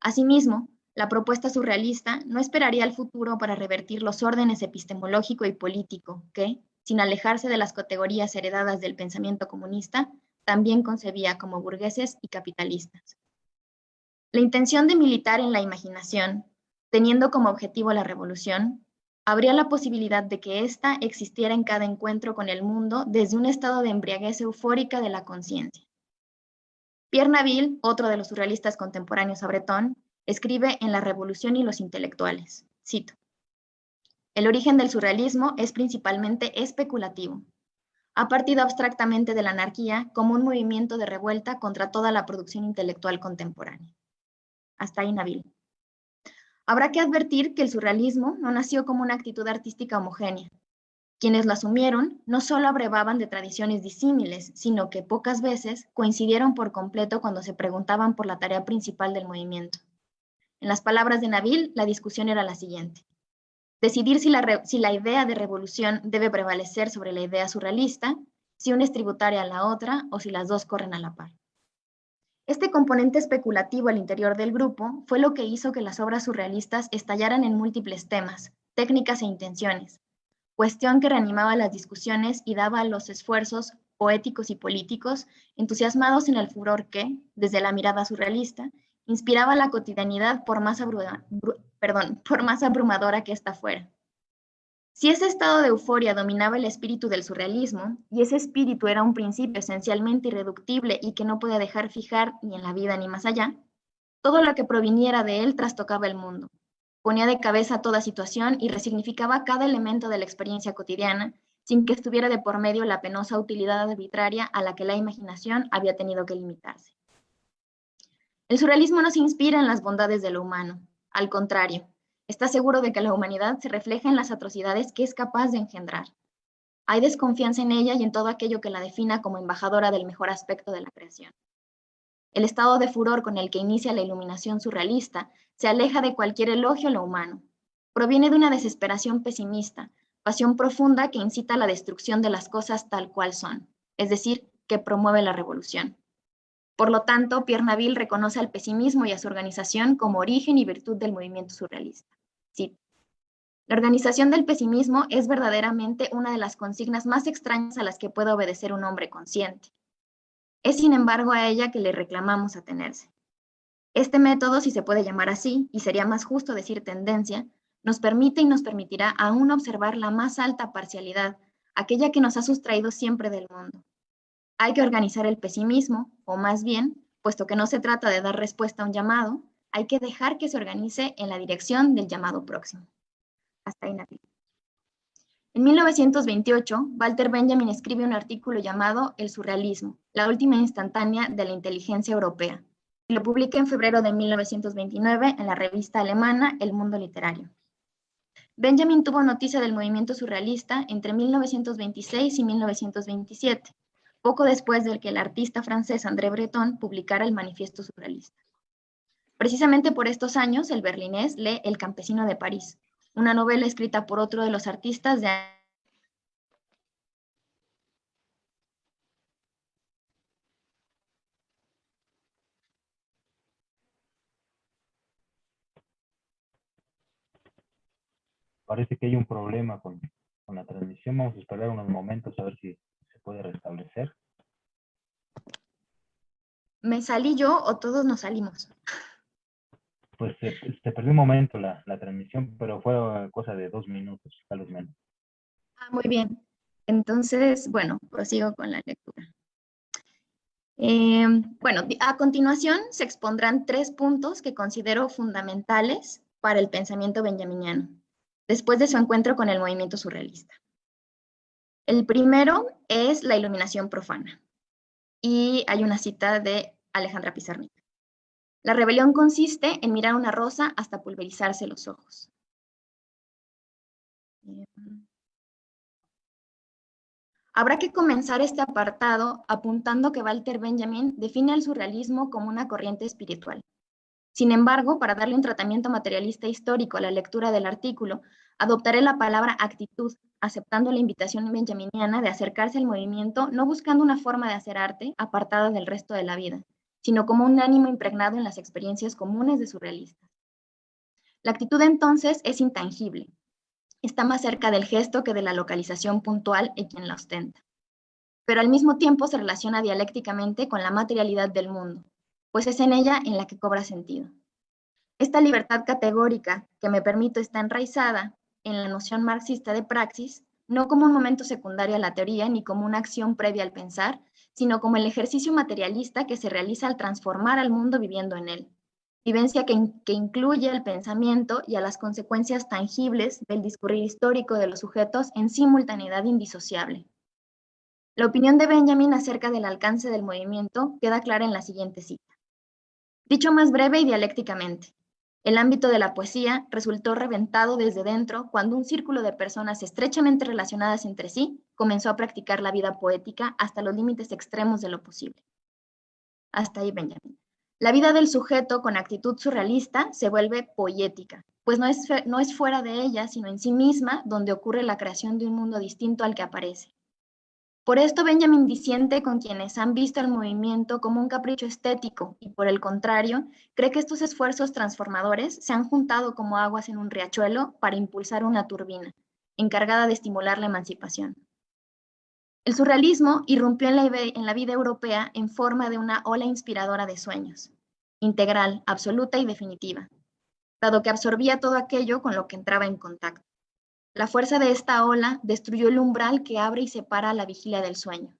Asimismo, la propuesta surrealista no esperaría al futuro para revertir los órdenes epistemológico y político que, sin alejarse de las categorías heredadas del pensamiento comunista, también concebía como burgueses y capitalistas. La intención de militar en la imaginación, teniendo como objetivo la revolución, habría la posibilidad de que ésta existiera en cada encuentro con el mundo desde un estado de embriaguez eufórica de la conciencia. Pierre Naville, otro de los surrealistas contemporáneos a Breton, escribe en La Revolución y los Intelectuales, cito, El origen del surrealismo es principalmente especulativo, ha partido abstractamente de la anarquía como un movimiento de revuelta contra toda la producción intelectual contemporánea. Hasta ahí Nabil. Habrá que advertir que el surrealismo no nació como una actitud artística homogénea. Quienes lo asumieron no solo abrevaban de tradiciones disímiles, sino que pocas veces coincidieron por completo cuando se preguntaban por la tarea principal del movimiento. En las palabras de Nabil, la discusión era la siguiente. Decidir si la, idea de revolución debe prevalecer sobre la idea surrealista, si una es tributaria a la otra o si las dos corren a la par. Este componente especulativo al interior del grupo fue lo que hizo que las obras surrealistas estallaran en múltiples temas, técnicas e intenciones, cuestión que reanimaba las discusiones y daba a los esfuerzos poéticos y políticos entusiasmados en el furor que, desde la mirada surrealista, inspiraba la cotidianidad por más, perdón, por más abrumadora que ésta fuera. Si ese estado de euforia dominaba el espíritu del surrealismo, y ese espíritu era un principio esencialmente irreductible y que no podía dejar fijar ni en la vida ni más allá, todo lo que proviniera de él trastocaba el mundo, ponía de cabeza toda situación y resignificaba cada elemento de la experiencia cotidiana, sin que estuviera de por medio la penosa utilidad arbitraria a la que la imaginación había tenido que limitarse. El surrealismo no se inspira en las bondades de lo humano, al contrario, está seguro de que la humanidad se refleja en las atrocidades que es capaz de engendrar. Hay desconfianza en ella y en todo aquello que la defina como embajadora del mejor aspecto de la creación. El estado de furor con el que inicia la iluminación surrealista se aleja de cualquier elogio a lo humano. Proviene de una desesperación pesimista, pasión profunda que incita a la destrucción de las cosas tal cual son, es decir, que promueve la revolución. Por lo tanto, Pierre Naville reconoce al pesimismo y a su organización como origen y virtud del movimiento surrealista. Sí. La organización del pesimismo es verdaderamente una de las consignas más extrañas a las que puede obedecer un hombre consciente. Es sin embargo a ella que le reclamamos atenerse. Este método, si se puede llamar así, y sería más justo decir tendencia, nos permite y nos permitirá aún observar la más alta parcialidad, aquella que nos ha sustraído siempre del mundo, hay que organizar el pesimismo, o más bien, puesto que no se trata de dar respuesta a un llamado, hay que dejar que se organice en la dirección del llamado próximo. Hasta ahí, Nati. En 1928, Walter Benjamin escribe un artículo llamado El surrealismo, la última instantánea de la inteligencia europea, y lo publica en febrero de 1929 en la revista alemana El Mundo Literario. Benjamin tuvo noticia del movimiento surrealista entre 1926 y 1927, poco después de que el artista francés André Breton publicara el Manifiesto Surrealista. Precisamente por estos años, el berlinés lee El campesino de París, una novela escrita por otro de los artistas de Parece que hay un problema con, con la transmisión. Vamos a esperar unos momentos a ver si puede restablecer? ¿Me salí yo o todos nos salimos? Pues se, perdió un momento la, transmisión, pero fue cosa de dos minutos, tal vez menos. Ah, muy bien. Entonces, bueno, prosigo con la lectura. Em, bueno, a continuación se expondrán tres puntos que considero fundamentales para el pensamiento benjaminiano, después de su encuentro con el movimiento surrealista. El primero es la iluminación profana. Y hay una cita de Alejandra Pizarnik. La rebelión consiste en mirar una rosa hasta pulverizarse los ojos. Habrá que comenzar este apartado apuntando que Walter Benjamin define el surrealismo como una corriente espiritual. Sin embargo, para darle un tratamiento materialista histórico a la lectura del artículo, adoptaré la palabra actitud aceptando la invitación benjaminiana de acercarse al movimiento no buscando una forma de hacer arte apartada del resto de la vida, sino como un ánimo impregnado en las experiencias comunes de surrealistas. La actitud entonces es intangible, está más cerca del gesto que de la localización puntual en quien la ostenta, pero al mismo tiempo se relaciona dialécticamente con la materialidad del mundo, pues es en ella en la que cobra sentido. Esta libertad categórica que me permito está enraizada en la noción marxista de praxis, no como un momento secundario a la teoría ni como una acción previa al pensar, sino como el ejercicio materialista que se realiza al transformar al mundo viviendo en él. Vivencia que, que incluye el pensamiento y a las consecuencias tangibles del discurrir histórico de los sujetos en simultaneidad indisociable. La opinión de Benjamin acerca del alcance del movimiento queda clara en la siguiente cita. Dicho más breve y dialécticamente, el ámbito de la poesía resultó reventado desde dentro cuando un círculo de personas estrechamente relacionadas entre sí comenzó a practicar la vida poética hasta los límites extremos de lo posible. Hasta ahí Benjamin. La vida del sujeto con actitud surrealista se vuelve poética, pues no es, no es fuera de ella, sino en sí misma, donde ocurre la creación de un mundo distinto al que aparece. Por esto Benjamin disiente con quienes han visto el movimiento como un capricho estético y por el contrario, cree que estos esfuerzos transformadores se han juntado como aguas en un riachuelo para impulsar una turbina, encargada de estimular la emancipación. El surrealismo irrumpió en la, en la vida europea en forma de una ola inspiradora de sueños, integral, absoluta y definitiva, dado que absorbía todo aquello con lo que entraba en contacto. La fuerza de esta ola destruyó el umbral que abre y separa la vigilia del sueño.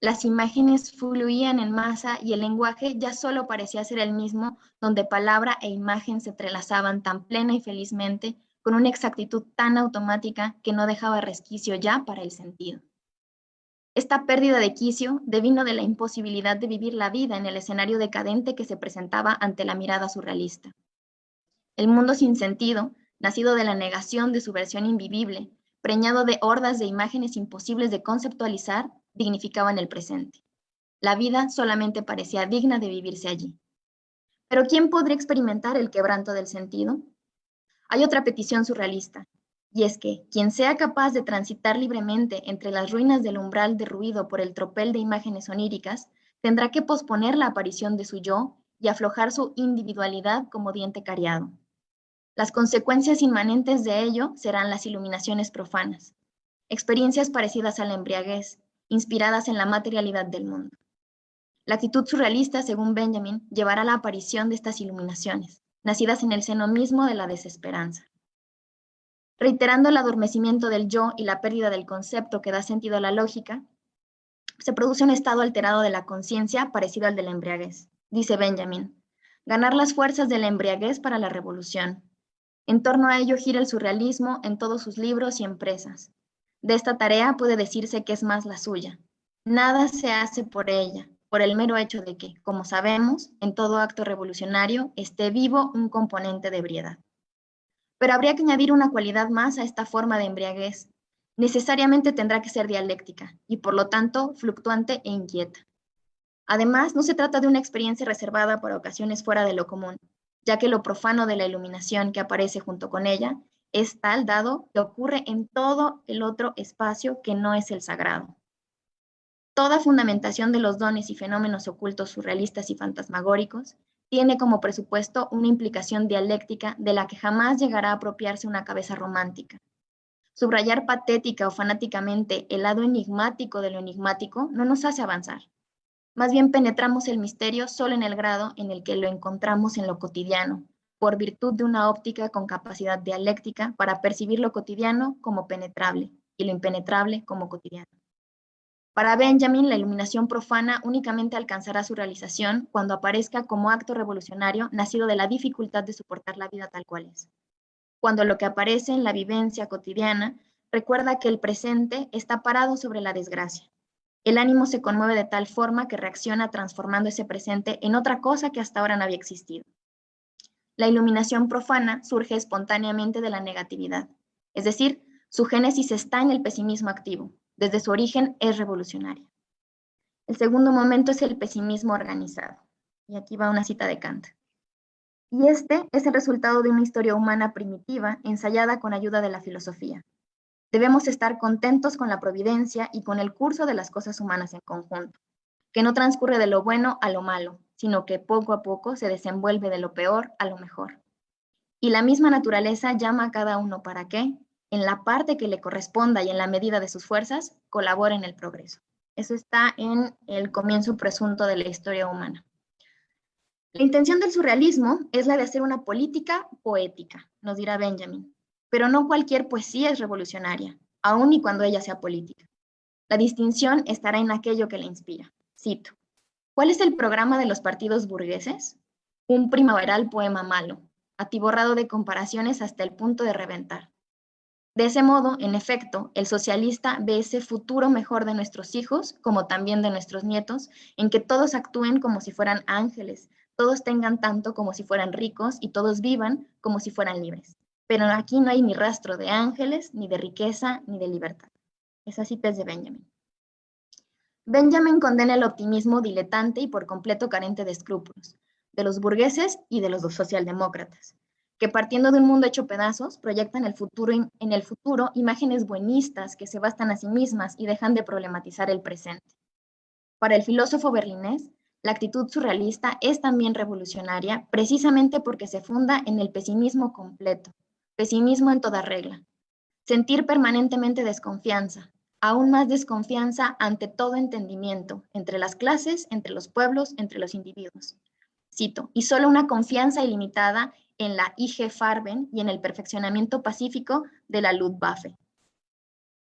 Las imágenes fluían en masa y el lenguaje ya solo parecía ser el mismo, donde palabra e imagen se entrelazaban tan plena y felizmente, con una exactitud tan automática que no dejaba resquicio ya para el sentido. Esta pérdida de quicio devino de la imposibilidad de vivir la vida en el escenario decadente que se presentaba ante la mirada surrealista. El mundo sin sentido nacido de la negación de su versión invivible, preñado de hordas de imágenes imposibles de conceptualizar, dignificaban el presente. La vida solamente parecía digna de vivirse allí. Pero ¿quién podría experimentar el quebranto del sentido? Hay otra petición surrealista, y es que quien sea capaz de transitar libremente entre las ruinas del umbral derruido por el tropel de imágenes oníricas, tendrá que posponer la aparición de su yo y aflojar su individualidad como diente cariado. Las consecuencias inmanentes de ello serán las iluminaciones profanas, experiencias parecidas a la embriaguez, inspiradas en la materialidad del mundo. La actitud surrealista, según Benjamin, llevará a la aparición de estas iluminaciones, nacidas en el seno mismo de la desesperanza. Reiterando el adormecimiento del yo y la pérdida del concepto que da sentido a la lógica, se produce un estado alterado de la conciencia parecido al de la embriaguez. Dice Benjamin, ganar las fuerzas de la embriaguez para la revolución, en torno a ello gira el surrealismo en todos sus libros y empresas. De esta tarea puede decirse que es más la suya. Nada se hace por ella, por el mero hecho de que, como sabemos, en todo acto revolucionario esté vivo un componente de ebriedad. Pero habría que añadir una cualidad más a esta forma de embriaguez. Necesariamente tendrá que ser dialéctica y por lo tanto fluctuante e inquieta. Además, no se trata de una experiencia reservada para ocasiones fuera de lo común, ya que lo profano de la iluminación que aparece junto con ella es tal dado que ocurre en todo el otro espacio que no es el sagrado. Toda fundamentación de los dones y fenómenos ocultos surrealistas y fantasmagóricos tiene como presupuesto una implicación dialéctica de la que jamás llegará a apropiarse una cabeza romántica. Subrayar patética o fanáticamente el lado enigmático de lo enigmático no nos hace avanzar. Más bien penetramos el misterio solo en el grado en el que lo encontramos en lo cotidiano, por virtud de una óptica con capacidad dialéctica para percibir lo cotidiano como penetrable y lo impenetrable como cotidiano. Para Benjamin, la iluminación profana únicamente alcanzará su realización cuando aparezca como acto revolucionario nacido de la dificultad de soportar la vida tal cual es. Cuando lo que aparece en la vivencia cotidiana recuerda que el presente está parado sobre la desgracia, el ánimo se conmueve de tal forma que reacciona transformando ese presente en otra cosa que hasta ahora no había existido. La iluminación profana surge espontáneamente de la negatividad, es decir, su génesis está en el pesimismo activo, desde su origen es revolucionaria. El segundo momento es el pesimismo organizado, y aquí va una cita de Kant. Y este es el resultado de una historia humana primitiva ensayada con ayuda de la filosofía, Debemos estar contentos con la providencia y con el curso de las cosas humanas en conjunto, que no transcurre de lo bueno a lo malo, sino que poco a poco se desenvuelve de lo peor a lo mejor. Y la misma naturaleza llama a cada uno para que, en la parte que le corresponda y en la medida de sus fuerzas, colabore en el progreso. Eso está en el comienzo presunto de la historia humana. La intención del surrealismo es la de hacer una política poética, nos dirá Benjamin, pero no cualquier poesía es revolucionaria, aun y cuando ella sea política. La distinción estará en aquello que la inspira. Cito. ¿Cuál es el programa de los partidos burgueses? Un primaveral poema malo, atiborrado de comparaciones hasta el punto de reventar. De ese modo, en efecto, el socialista ve ese futuro mejor de nuestros hijos, como también de nuestros nietos, en que todos actúen como si fueran ángeles, todos tengan tanto como si fueran ricos y todos vivan como si fueran libres pero aquí no hay ni rastro de ángeles, ni de riqueza, ni de libertad. Es así es de Benjamin. Benjamin condena el optimismo diletante y por completo carente de escrúpulos, de los burgueses y de los socialdemócratas, que partiendo de un mundo hecho pedazos, proyectan el futuro, en el futuro imágenes buenistas que se bastan a sí mismas y dejan de problematizar el presente. Para el filósofo berlinés, la actitud surrealista es también revolucionaria precisamente porque se funda en el pesimismo completo, pesimismo en toda regla, sentir permanentemente desconfianza, aún más desconfianza ante todo entendimiento, entre las clases, entre los pueblos, entre los individuos. Cito, y solo una confianza ilimitada en la IG Farben y en el perfeccionamiento pacífico de la Luftwaffe.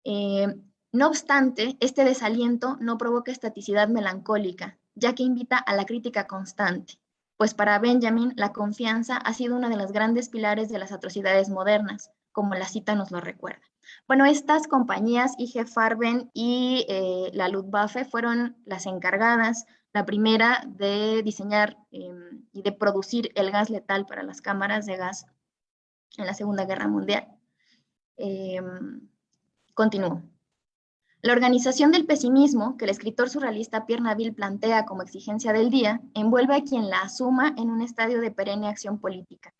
Eh, no obstante, este desaliento no provoca estaticidad melancólica, ya que invita a la crítica constante, pues para Benjamin la confianza ha sido una de las grandes pilares de las atrocidades modernas, como la cita nos lo recuerda. Bueno, estas compañías, IG Farben y eh, la Luftwaffe, fueron las encargadas, la primera de diseñar em, y de producir el gas letal para las cámaras de gas en la Segunda Guerra Mundial. Eh, continúo. La organización del pesimismo, que el escritor surrealista Pierre Naville plantea como exigencia del día, envuelve a quien la asuma en un estadio de perenne acción política.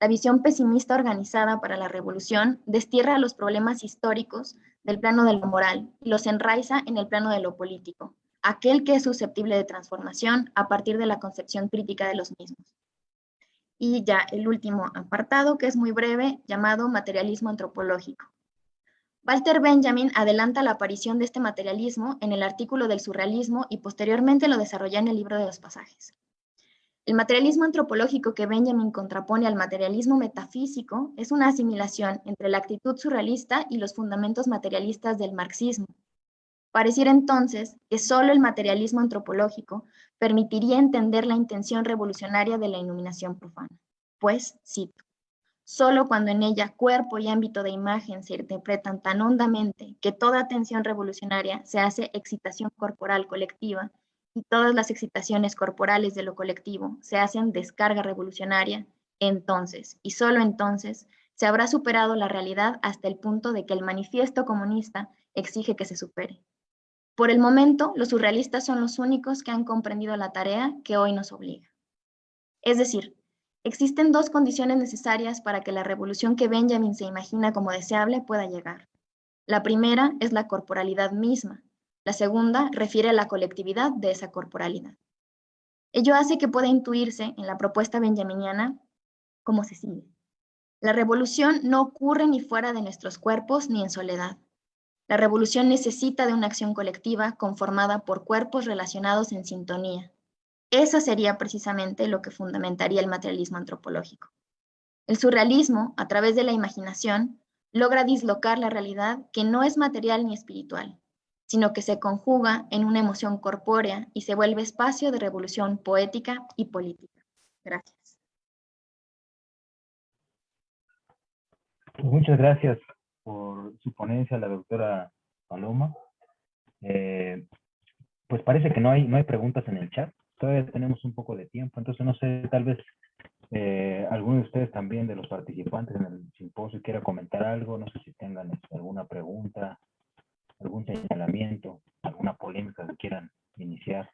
La visión pesimista organizada para la revolución destierra los problemas históricos del plano de lo moral y los enraiza en el plano de lo político, aquel que es susceptible de transformación a partir de la concepción crítica de los mismos. Y ya el último apartado, que es muy breve, llamado materialismo antropológico. Walter Benjamin adelanta la aparición de este materialismo en el artículo del surrealismo y posteriormente lo desarrolla en el libro de los pasajes. El materialismo antropológico que Benjamin contrapone al materialismo metafísico es una asimilación entre la actitud surrealista y los fundamentos materialistas del marxismo. Pareciera entonces que solo el materialismo antropológico permitiría entender la intención revolucionaria de la iluminación profana. Pues, cito, solo cuando en ella cuerpo y ámbito de imagen se interpretan tan hondamente que toda atención revolucionaria se hace excitación corporal colectiva y todas las excitaciones corporales de lo colectivo se hacen descarga revolucionaria, entonces, y solo entonces, se habrá superado la realidad hasta el punto de que el manifiesto comunista exige que se supere. Por el momento, los surrealistas son los únicos que han comprendido la tarea que hoy nos obliga. Es decir, existen dos condiciones necesarias para que la revolución que Benjamin se imagina como deseable pueda llegar. La primera es la corporalidad misma, la segunda refiere a la colectividad de esa corporalidad. Ello hace que pueda intuirse en la propuesta benjaminiana como se sigue. La revolución no ocurre ni fuera de nuestros cuerpos ni en soledad. La revolución necesita de una acción colectiva conformada por cuerpos relacionados en sintonía. Eso sería precisamente lo que fundamentaría el materialismo antropológico. El surrealismo, a través de la imaginación, logra dislocar la realidad que no es material ni espiritual, sino que se conjuga en una emoción corpórea y se vuelve espacio de revolución poética y política. Gracias. Pues muchas gracias por su ponencia, la doctora Paloma. Eh, pues parece que no hay, no hay preguntas en el chat. Todavía tenemos un poco de tiempo, entonces no sé, tal vez eh, alguno de ustedes también, de los participantes en el simposio, quiera comentar algo. No sé si tengan este, alguna pregunta, algún señalamiento, alguna polémica que quieran iniciar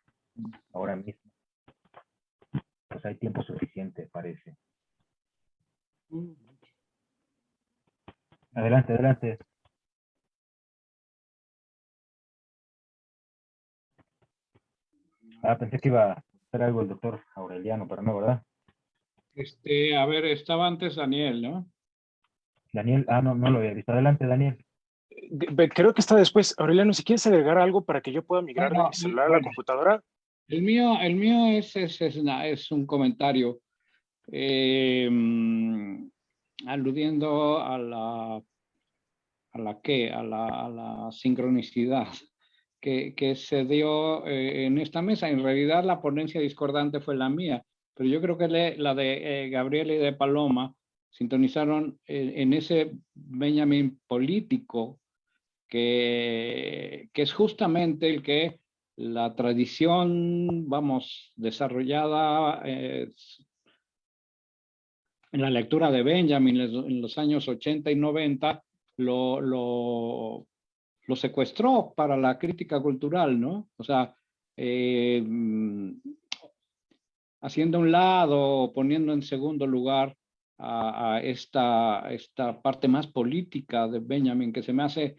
ahora mismo. Pues hay tiempo suficiente, parece. Adelante, adelante. Ah, pensé que iba a hacer algo el doctor Aureliano, pero no, ¿verdad? Este, a ver, estaba antes Daniel, ¿no? Daniel, ah, no, no lo había visto. Adelante, Daniel creo que está después. Aureliano, si quieres agregar algo para que yo pueda migrar de mi celular a la computadora. El mío, el mío es, es, es, un comentario em, aludiendo a la, a la qué, a la, a la sincronicidad que, que se dio eh, en esta mesa. En realidad la ponencia discordante fue la mía, pero yo creo que la de eh, Gabriel y de Paloma sintonizaron en ese Benjamin político que, es justamente el que la tradición, vamos, desarrollada eh, en la lectura de Benjamin en los años 80 y 90, lo, lo, lo secuestró para la crítica cultural, ¿no? O sea, eh, haciendo a un lado, poniendo en segundo lugar a, a, esta, esta parte más política de Benjamin, que se me hace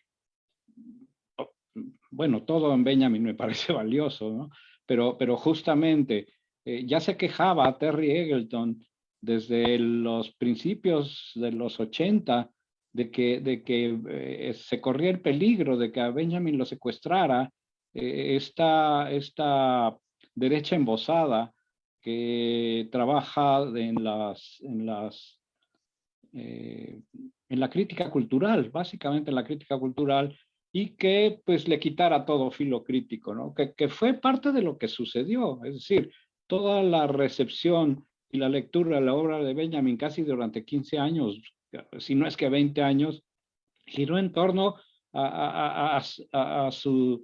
bueno, todo en Benjamin me parece valioso, ¿no? Pero, pero justamente eh, ya se quejaba Terry Eggleton desde los principios de los 80 de que, de que eh, se corría el peligro de que a Benjamin lo secuestrara eh, esta, esta derecha embosada que trabaja en las, en las en la crítica cultural, básicamente en la crítica cultural, y que pues le quitara todo filo crítico, ¿no? Que, que fue parte de lo que sucedió, es decir, toda la recepción y la lectura de la obra de Benjamin casi durante 15 años, si no es que 20 años, giró en torno a, su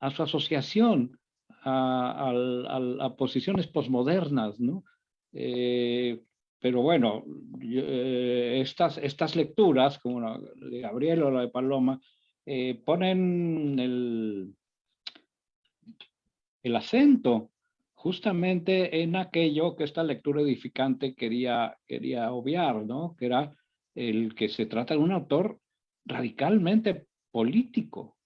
asociación a, posiciones posmodernas, ¿no? Eh, pero bueno, eh, estas, estas lecturas, como la de Gabriel o la de Paloma, eh, ponen el, el acento justamente en aquello que esta lectura edificante quería, quería obviar, ¿no? Que era el que se trata de un autor radicalmente político.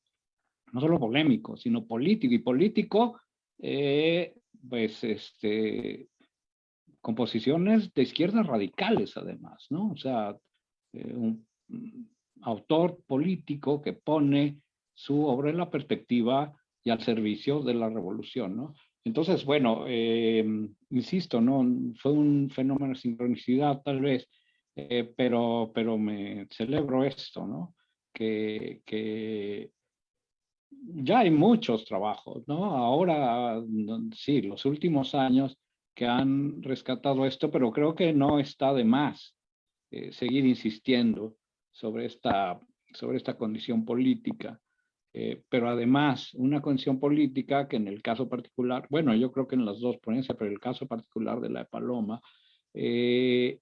no solo polémico, sino político, y político, eh, pues, este, composiciones de izquierdas radicales, además, ¿no? O sea, eh, un, autor político que pone su obra en la perspectiva y al servicio de la revolución, ¿no? Entonces, bueno, eh, insisto, ¿no? Fue un fenómeno de sincronicidad tal vez, eh, pero, pero me celebro esto, ¿no? Que, que ya hay muchos trabajos, ¿no? Ahora, sí, los últimos años que han rescatado esto, pero creo que no está de más eh, seguir insistiendo sobre esta, sobre esta condición política. Eh, pero además una condición política que en el caso particular, bueno, yo creo que en las dos ponencias, pero el caso particular de la de Paloma, eh,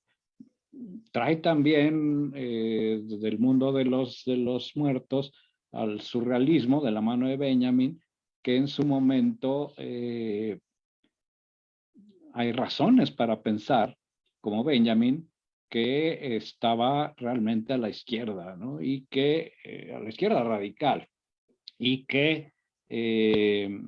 trae también eh, del mundo de los, de los muertos al surrealismo de la mano de Benjamin, que en su momento hay razones para pensar, como Benjamin, que estaba realmente a la izquierda, ¿no? Y que, a la izquierda radical, y que eh,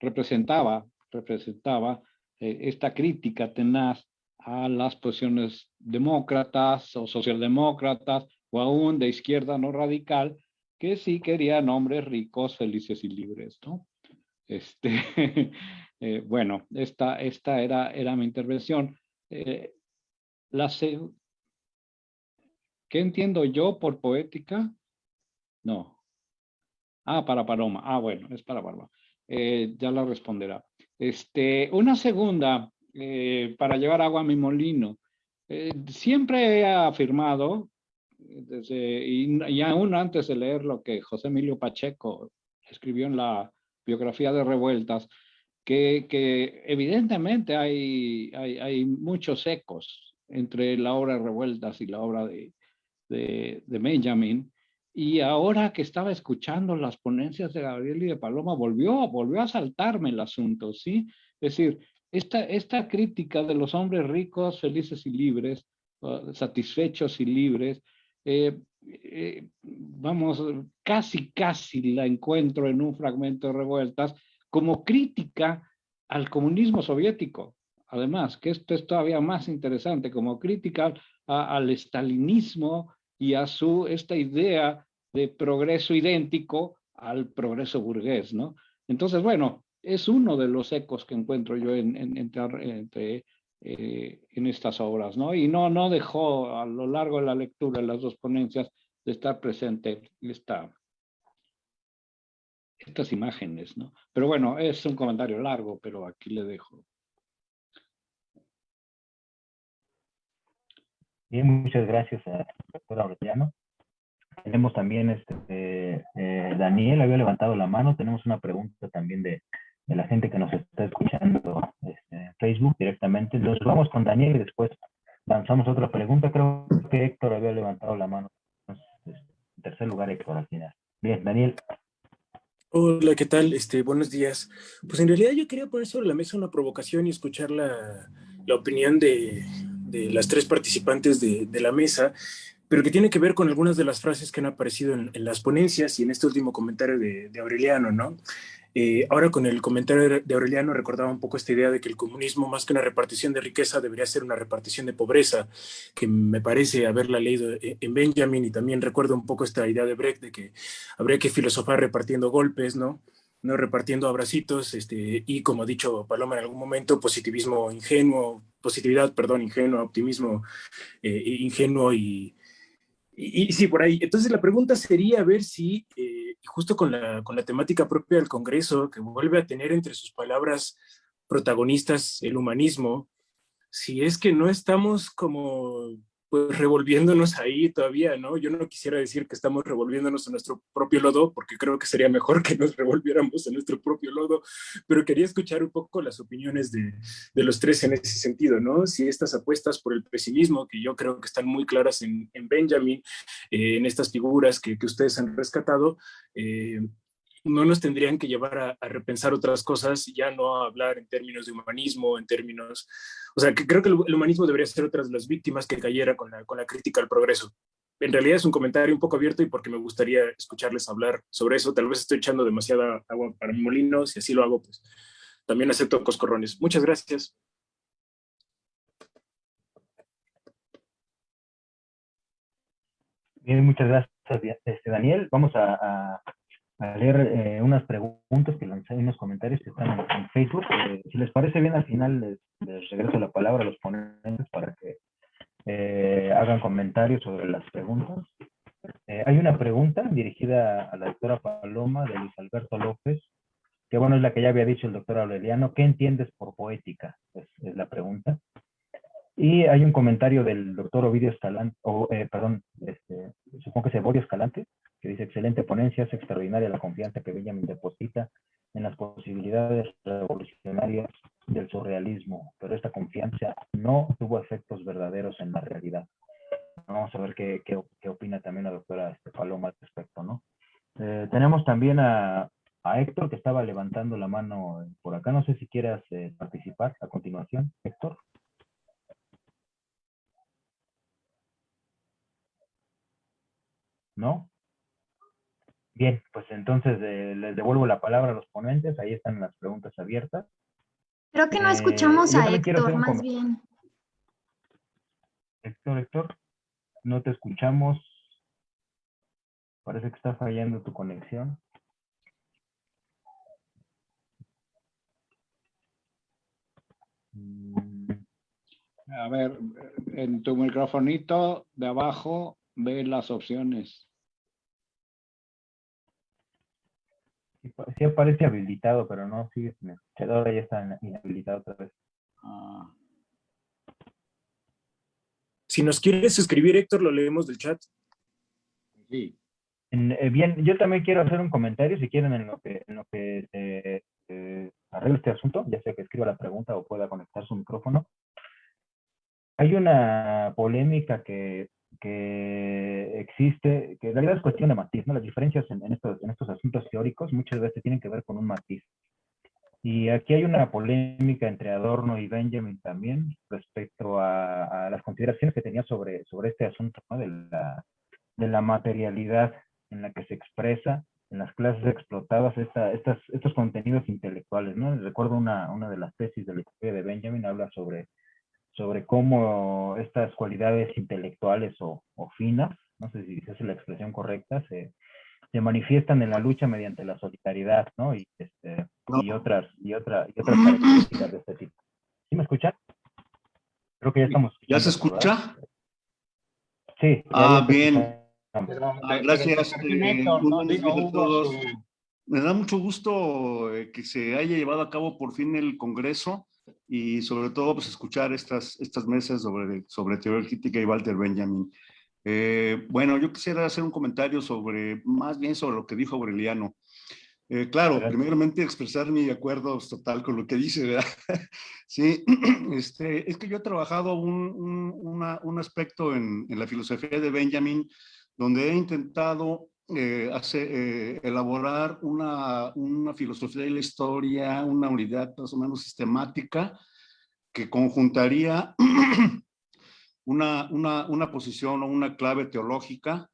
representaba, representaba eh, esta crítica tenaz a las posiciones demócratas o socialdemócratas o aún de izquierda no radical, que sí querían hombres ricos, felices y libres, ¿no? Este, eh, bueno, esta, esta era, era mi intervención. la ¿Qué entiendo yo por poética? No, Ah, para Paloma. Ah, bueno, es para Paloma. Eh, ya la responderá. Este, una segunda, eh, para llevar agua a mi molino. Eh, siempre he afirmado, desde, y, aún antes de leer lo que José Emilio Pacheco escribió en la biografía de Revueltas, que, evidentemente hay, muchos ecos entre la obra de Revueltas y la obra de, de, de Benjamin, y ahora que estaba escuchando las ponencias de Gabriel y de Paloma, volvió, volvió a saltarme el asunto, ¿sí? Es decir, esta, esta crítica de los hombres ricos, felices y libres, satisfechos y libres, eh, eh, vamos, casi, casi la encuentro en un fragmento de Revueltas como crítica al comunismo soviético. Además, que esto es todavía más interesante, como crítica al estalinismo, y a su, esta idea de progreso idéntico al progreso burgués, ¿no? Entonces, bueno, es uno de los ecos que encuentro yo en, en, entre, eh, en estas obras, ¿no? Y no, no dejó a lo largo de la lectura de las dos ponencias de estar presente esta, estas imágenes, ¿no? Pero bueno, es un comentario largo, pero aquí le dejo. Bien, muchas gracias a doctor Aureliano. Tenemos también, este, eh, Daniel había levantado la mano, tenemos una pregunta también de, de la gente que nos está escuchando este, en Facebook directamente. Entonces vamos con Daniel y después lanzamos otra pregunta. Creo que Héctor había levantado la mano. en tercer lugar, Héctor, al final. Bien, Daniel. Hola, ¿qué tal? Este, buenos días. Pues en realidad yo quería poner sobre la mesa una provocación y escuchar la, la opinión de, de las tres participantes de, la mesa, pero que tiene que ver con algunas de las frases que han aparecido en, las ponencias y en este último comentario de, Aureliano, ¿no? Eh, ahora con el comentario de Aureliano recordaba un poco esta idea de que el comunismo, más que una repartición de riqueza, debería ser una repartición de pobreza, que me parece haberla leído en Benjamin, y también recuerdo un poco esta idea de Brecht de que habría que filosofar repartiendo golpes, ¿no? No repartiendo abracitos, este, y como ha dicho Paloma en algún momento, positivismo ingenuo, positividad, perdón, ingenuo, optimismo eh, ingenuo y, y, sí, por ahí. Entonces la pregunta sería ver si, eh, justo con la, con la temática propia del Congreso, que vuelve a tener entre sus palabras protagonistas el humanismo, si es que no estamos como pues revolviéndonos ahí todavía, ¿no? Yo no quisiera decir que estamos revolviéndonos en nuestro propio lodo, porque creo que sería mejor que nos revolviéramos en nuestro propio lodo, pero quería escuchar un poco las opiniones de, de los tres en ese sentido, ¿no? Si estas apuestas por el pesimismo, que yo creo que están muy claras en, en Benjamin, eh, en estas figuras que, que, ustedes han rescatado, eh, no nos tendrían que llevar a, repensar otras cosas, ya no a hablar en términos de humanismo, en términos... O sea, que creo que el, humanismo debería ser otra de las víctimas que cayera con la, con la crítica al progreso. en realidad es un comentario un poco abierto y porque me gustaría escucharles hablar sobre eso. Tal vez estoy echando demasiada agua para mi molino, si así lo hago, pues también acepto coscorrones. Muchas gracias. Bien, muchas gracias, este, Daniel. Vamos a, leer eh, unas preguntas que lancé en los comentarios que están en, Facebook. Eh, si les parece bien, al final les, regreso la palabra a los ponentes para que eh, hagan comentarios sobre las preguntas. hay una pregunta dirigida a la doctora Paloma de Luis Alberto López, que bueno, es la que ya había dicho el doctor Aureliano. ¿Qué entiendes por poética? es la pregunta. Y hay un comentario del doctor Ovidio Escalante, o, perdón, este, supongo que es Eborio Escalante, que dice, excelente ponencia, es extraordinaria la confianza que Benjamin deposita en las posibilidades revolucionarias del surrealismo, pero esta confianza no tuvo efectos verdaderos en la realidad. Vamos a ver qué, qué, opina también la doctora este, Paloma al respecto, ¿no? Eh, tenemos también a, Héctor, que estaba levantando la mano por acá. No sé si quieras eh, participar a continuación, Héctor. ¿no? Bien, pues entonces eh, les devuelvo la palabra a los ponentes, ahí están las preguntas abiertas. Creo que no eh, escuchamos a Héctor, más bien. Héctor, Héctor, no te escuchamos. Parece que está fallando tu conexión. A ver, en tu microfonito de abajo ve las opciones. Sí aparece habilitado, pero no sigue sin escuchar. Ahora ya está inhabilitado otra vez. Ah. Si nos quieres escribir, Héctor, lo leemos del chat. Sí. Eh, bien, yo también quiero hacer un comentario, si quieren, en lo que, en lo que eh, eh, arregle este asunto, ya sea que escriba la pregunta o pueda conectar su micrófono. Hay una polémica que que existe, que en realidad es cuestión de matiz, ¿no? Las diferencias en, estos, en estos asuntos teóricos muchas veces tienen que ver con un matiz. Y aquí hay una polémica entre Adorno y Benjamin también respecto a, las consideraciones que tenía sobre, sobre este asunto ¿no? de, la, de la materialidad en la que se expresa en las clases explotadas esta, estas, estos contenidos intelectuales. ¿no? Recuerdo una, una de las tesis de la historia de Benjamin, habla sobre sobre cómo estas cualidades intelectuales o, finas, no sé si es la expresión correcta, se, se, manifiestan en la lucha mediante la solidaridad, ¿no? Y, este, y otras, y, otra, y otras características de este tipo. ¿Sí me escuchan? Creo que ya estamos. ¿Ya se escucha? Sí. Ah, bien. Ah, gracias. Eh, todos. Me da mucho gusto eh, que se haya llevado a cabo por fin el Congreso y sobre todo pues, escuchar estas, estas mesas sobre, sobre teoría crítica y Walter Benjamin. Eh, bueno, yo quisiera hacer un comentario sobre, más bien sobre lo que dijo Aureliano. Eh, claro, primeramente expresar mi acuerdo total con lo que dice, ¿verdad? sí, este, es que yo he trabajado un, un, un aspecto en, en, la filosofía de Benjamin donde he intentado eh, hace, elaborar una, una, filosofía de la historia, una unidad más o menos sistemática que conjuntaría una, una, una, posición o una clave teológica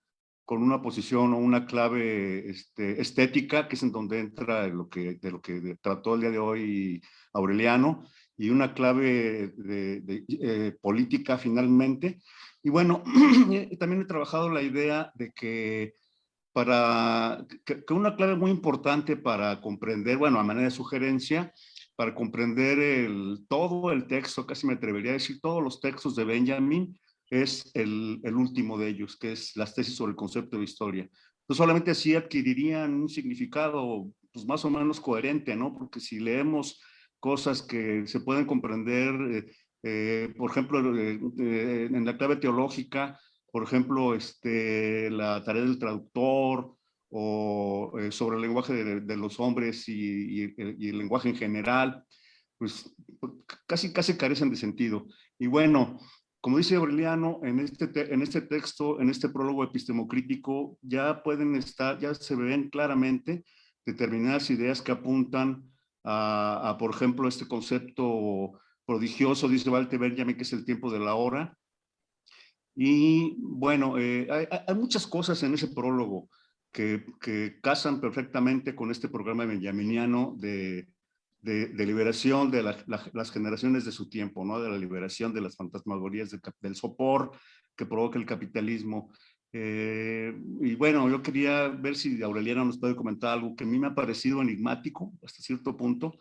con una posición o una clave este, estética, que es en donde entra lo que, de lo que trató el día de hoy Aureliano, y una clave de, eh, política finalmente. Y bueno, también he trabajado la idea de que para que, una clave muy importante para comprender, bueno, a manera de sugerencia, para comprender el, todo el texto, casi me atrevería a decir todos los textos de Benjamin, es el, último de ellos, que es las tesis sobre el concepto de historia. Entonces solamente así adquirirían un significado pues, más o menos coherente, ¿no? Porque si leemos cosas que se pueden comprender, eh, eh, por ejemplo, eh, en la clave teológica, por ejemplo, este, la tarea del traductor o eh, sobre el lenguaje de, los hombres y, el lenguaje en general, pues casi, casi carecen de sentido. Y bueno, como dice Aureliano, en este, en este texto, en este prólogo epistemocrítico, ya pueden estar, ya se ven claramente determinadas ideas que apuntan a, a por ejemplo, este concepto prodigioso, dice Walter Benjamin, que es el tiempo de la hora, Y bueno, eh, hay, muchas cosas en ese prólogo que, que, casan perfectamente con este programa benjaminiano de, de, liberación de las generaciones de su tiempo, ¿no? de la liberación de las fantasmagorías del sopor que provoca el capitalismo. Eh, y bueno, yo quería ver si Aureliana nos puede comentar algo que a mí me ha parecido enigmático hasta cierto punto,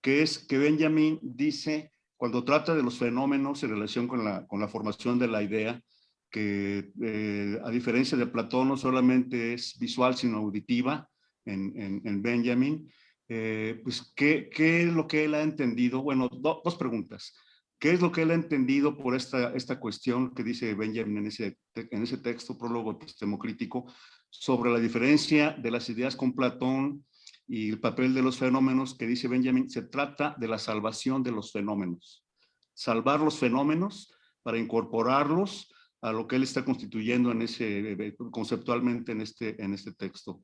que es que Benjamin dice, cuando trata de los fenómenos en relación con la, con la formación de la idea, que eh, a diferencia de Platón no solamente es visual sino auditiva en, en, Benjamin, eh, pues ¿qué, ¿qué, es lo que él ha entendido? Bueno, dos preguntas. ¿Qué es lo que él ha entendido por esta, esta cuestión que dice Benjamin en ese, en ese texto, prólogo epistemocrítico, sobre la diferencia de las ideas con Platón y el papel de los fenómenos que dice Benjamin? Se trata de la salvación de los fenómenos. Salvar los fenómenos para incorporarlos a lo que él está constituyendo eh, conceptualmente en este, en este texto.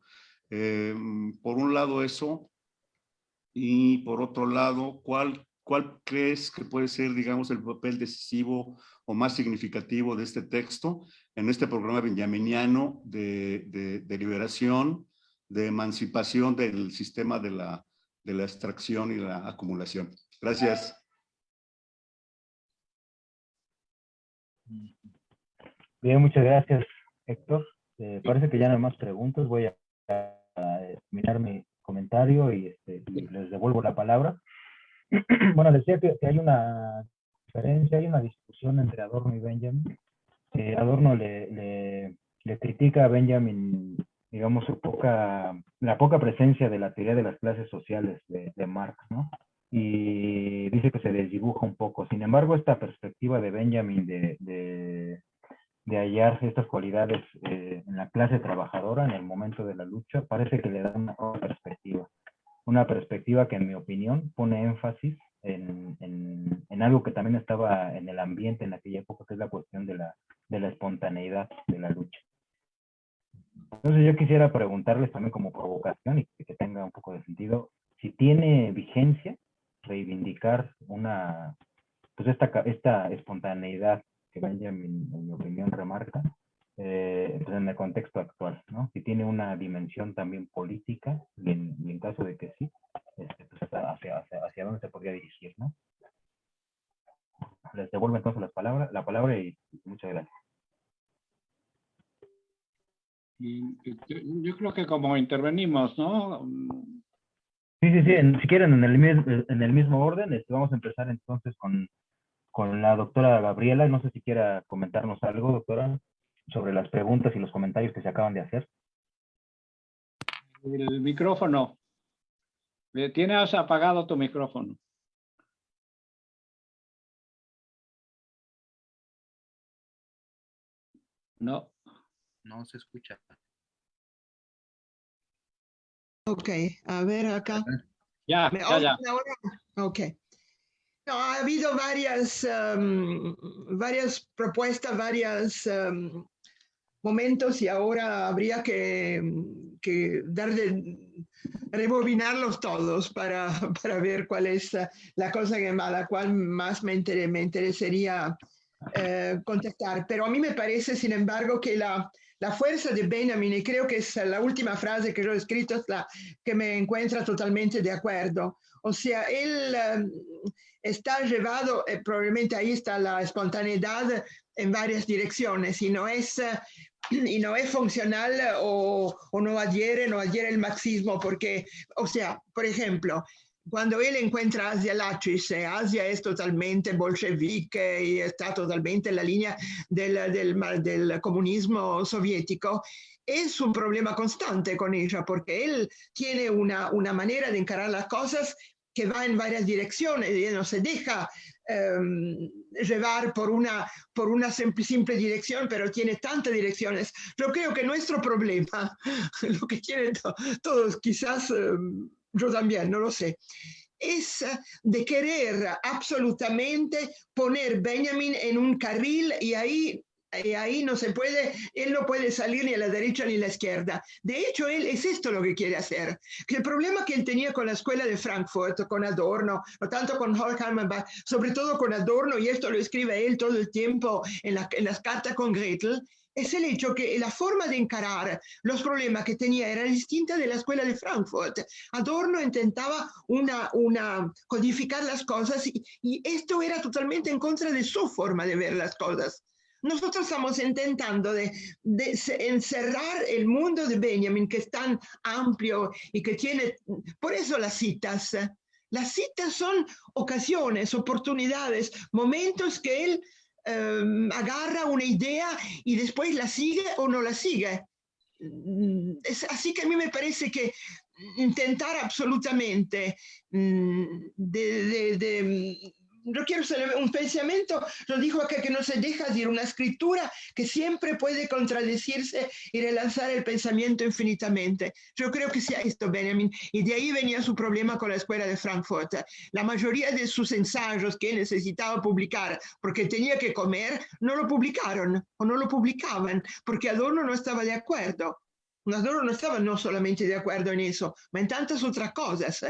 Em, por un lado eso, y por otro lado, ¿cuál, ¿cuál crees que puede ser, digamos, el papel decisivo o más significativo de este texto en este programa benjaminiano de, de, liberación, de emancipación del sistema de la, de la extracción y la acumulación? Gracias. Bien, muchas gracias, Héctor. Eh, parece que ya no hay más preguntas. Voy a, terminar mi comentario y, este, les devuelvo la palabra. bueno, decía que, hay una diferencia, hay una discusión entre Adorno y Benjamin. Adorno le, le, critica a Benjamin, digamos, su poca, la poca presencia de la teoría de las clases sociales de, de Marx, ¿no? Y dice que se desdibuja un poco. Sin embargo, esta perspectiva de Benjamin de de hallar estas cualidades eh, en la clase trabajadora en el momento de la lucha, parece que le da una perspectiva. Una perspectiva que en mi opinión pone énfasis en, en, algo que también estaba en el ambiente en aquella época, que es la cuestión de la, de la espontaneidad de la lucha. Entonces yo quisiera preguntarles también como provocación y que tenga un poco de sentido, si tiene vigencia reivindicar una, pues esta, esta espontaneidad que Benjamin, en mi opinión, remarca, eh, pues, en el contexto actual, ¿no? Si tiene una dimensión también política, y en, caso de que sí, este, pues hacia, hacia, dónde se podría dirigir, ¿no? Les devuelvo entonces las palabras, la palabra y muchas gracias. Yo creo que como intervenimos, ¿no? Sí, sí, sí, si quieren en el, en el mismo orden, este, vamos a empezar entonces con con la doctora Gabriela. No sé si quiera comentarnos algo, doctora, sobre las preguntas y los comentarios que se acaban de hacer. El micrófono. Tienes apagado tu micrófono. No. No se escucha. Ok, a ver acá. Ya, ya, ya. Ok. No, ha habido varias, em, varias propuestas, varios em, momentos y ahora habría que, que dar de, rebobinarlos todos para, para, ver cuál es la cosa que, a la cual más me, me interesaría eh, contestar. Pero a mí me parece, sin embargo, que la, la fuerza de Benjamin, y creo que es la última frase que yo he escrito, es la que me encuentra totalmente de acuerdo. O sea, él... Em, está llevado, eh, probablemente ahí está la espontaneidad en varias direcciones y no es, eh, y no es funcional o, o, no adhiere, no adhiere el marxismo, porque, o sea, por ejemplo, cuando él encuentra Asia Lachis, eh, Asia es totalmente bolchevique y está totalmente en la línea del, del, del comunismo soviético, es un problema constante con ella, porque él tiene una, una manera de encarar las cosas que va en varias direcciones y no se deja em, llevar por una, por una simple, simple, dirección, pero tiene tantas direcciones. Yo creo que nuestro problema, lo que quieren todos, quizás em, yo también, no lo sé, es de querer absolutamente poner Benjamin en un carril y ahí ahí no se puede, él no puede salir ni a la derecha ni a la izquierda. De hecho, él es esto lo que quiere hacer. El problema que él tenía con la escuela de Frankfurt, con Adorno, no tanto con Horkheimer, sobre todo con Adorno, y esto lo escribe él todo el tiempo en, las cartas con Gretel, es el hecho que la forma de encarar los problemas que tenía era distinta de la escuela de Frankfurt. Adorno intentaba una, codificar las cosas y, y, esto era totalmente en contra de su forma de ver las cosas. Nosotros estamos intentando encerrar el mundo de Benjamin, que es tan amplio y que tiene, por eso las citas. Las citas son ocasiones, oportunidades, momentos que él um, agarra una idea y después la sigue o no la sigue. Mm, así que a mí me parece que intentar absolutamente mm, no quiero un pensamiento, lo dijo acá que no se deja decir una escritura que siempre puede contradecirse y relanzar el pensamiento infinitamente. Yo creo que sea esto, Benjamin, y de ahí venía su problema con la escuela de Frankfurt. La mayoría de sus ensayos que necesitaba publicar porque tenía que comer, no lo publicaron o no lo publicaban porque Adorno no estaba de acuerdo. Adorno no estaba no solamente de acuerdo en eso, ma en tantas otras cosas.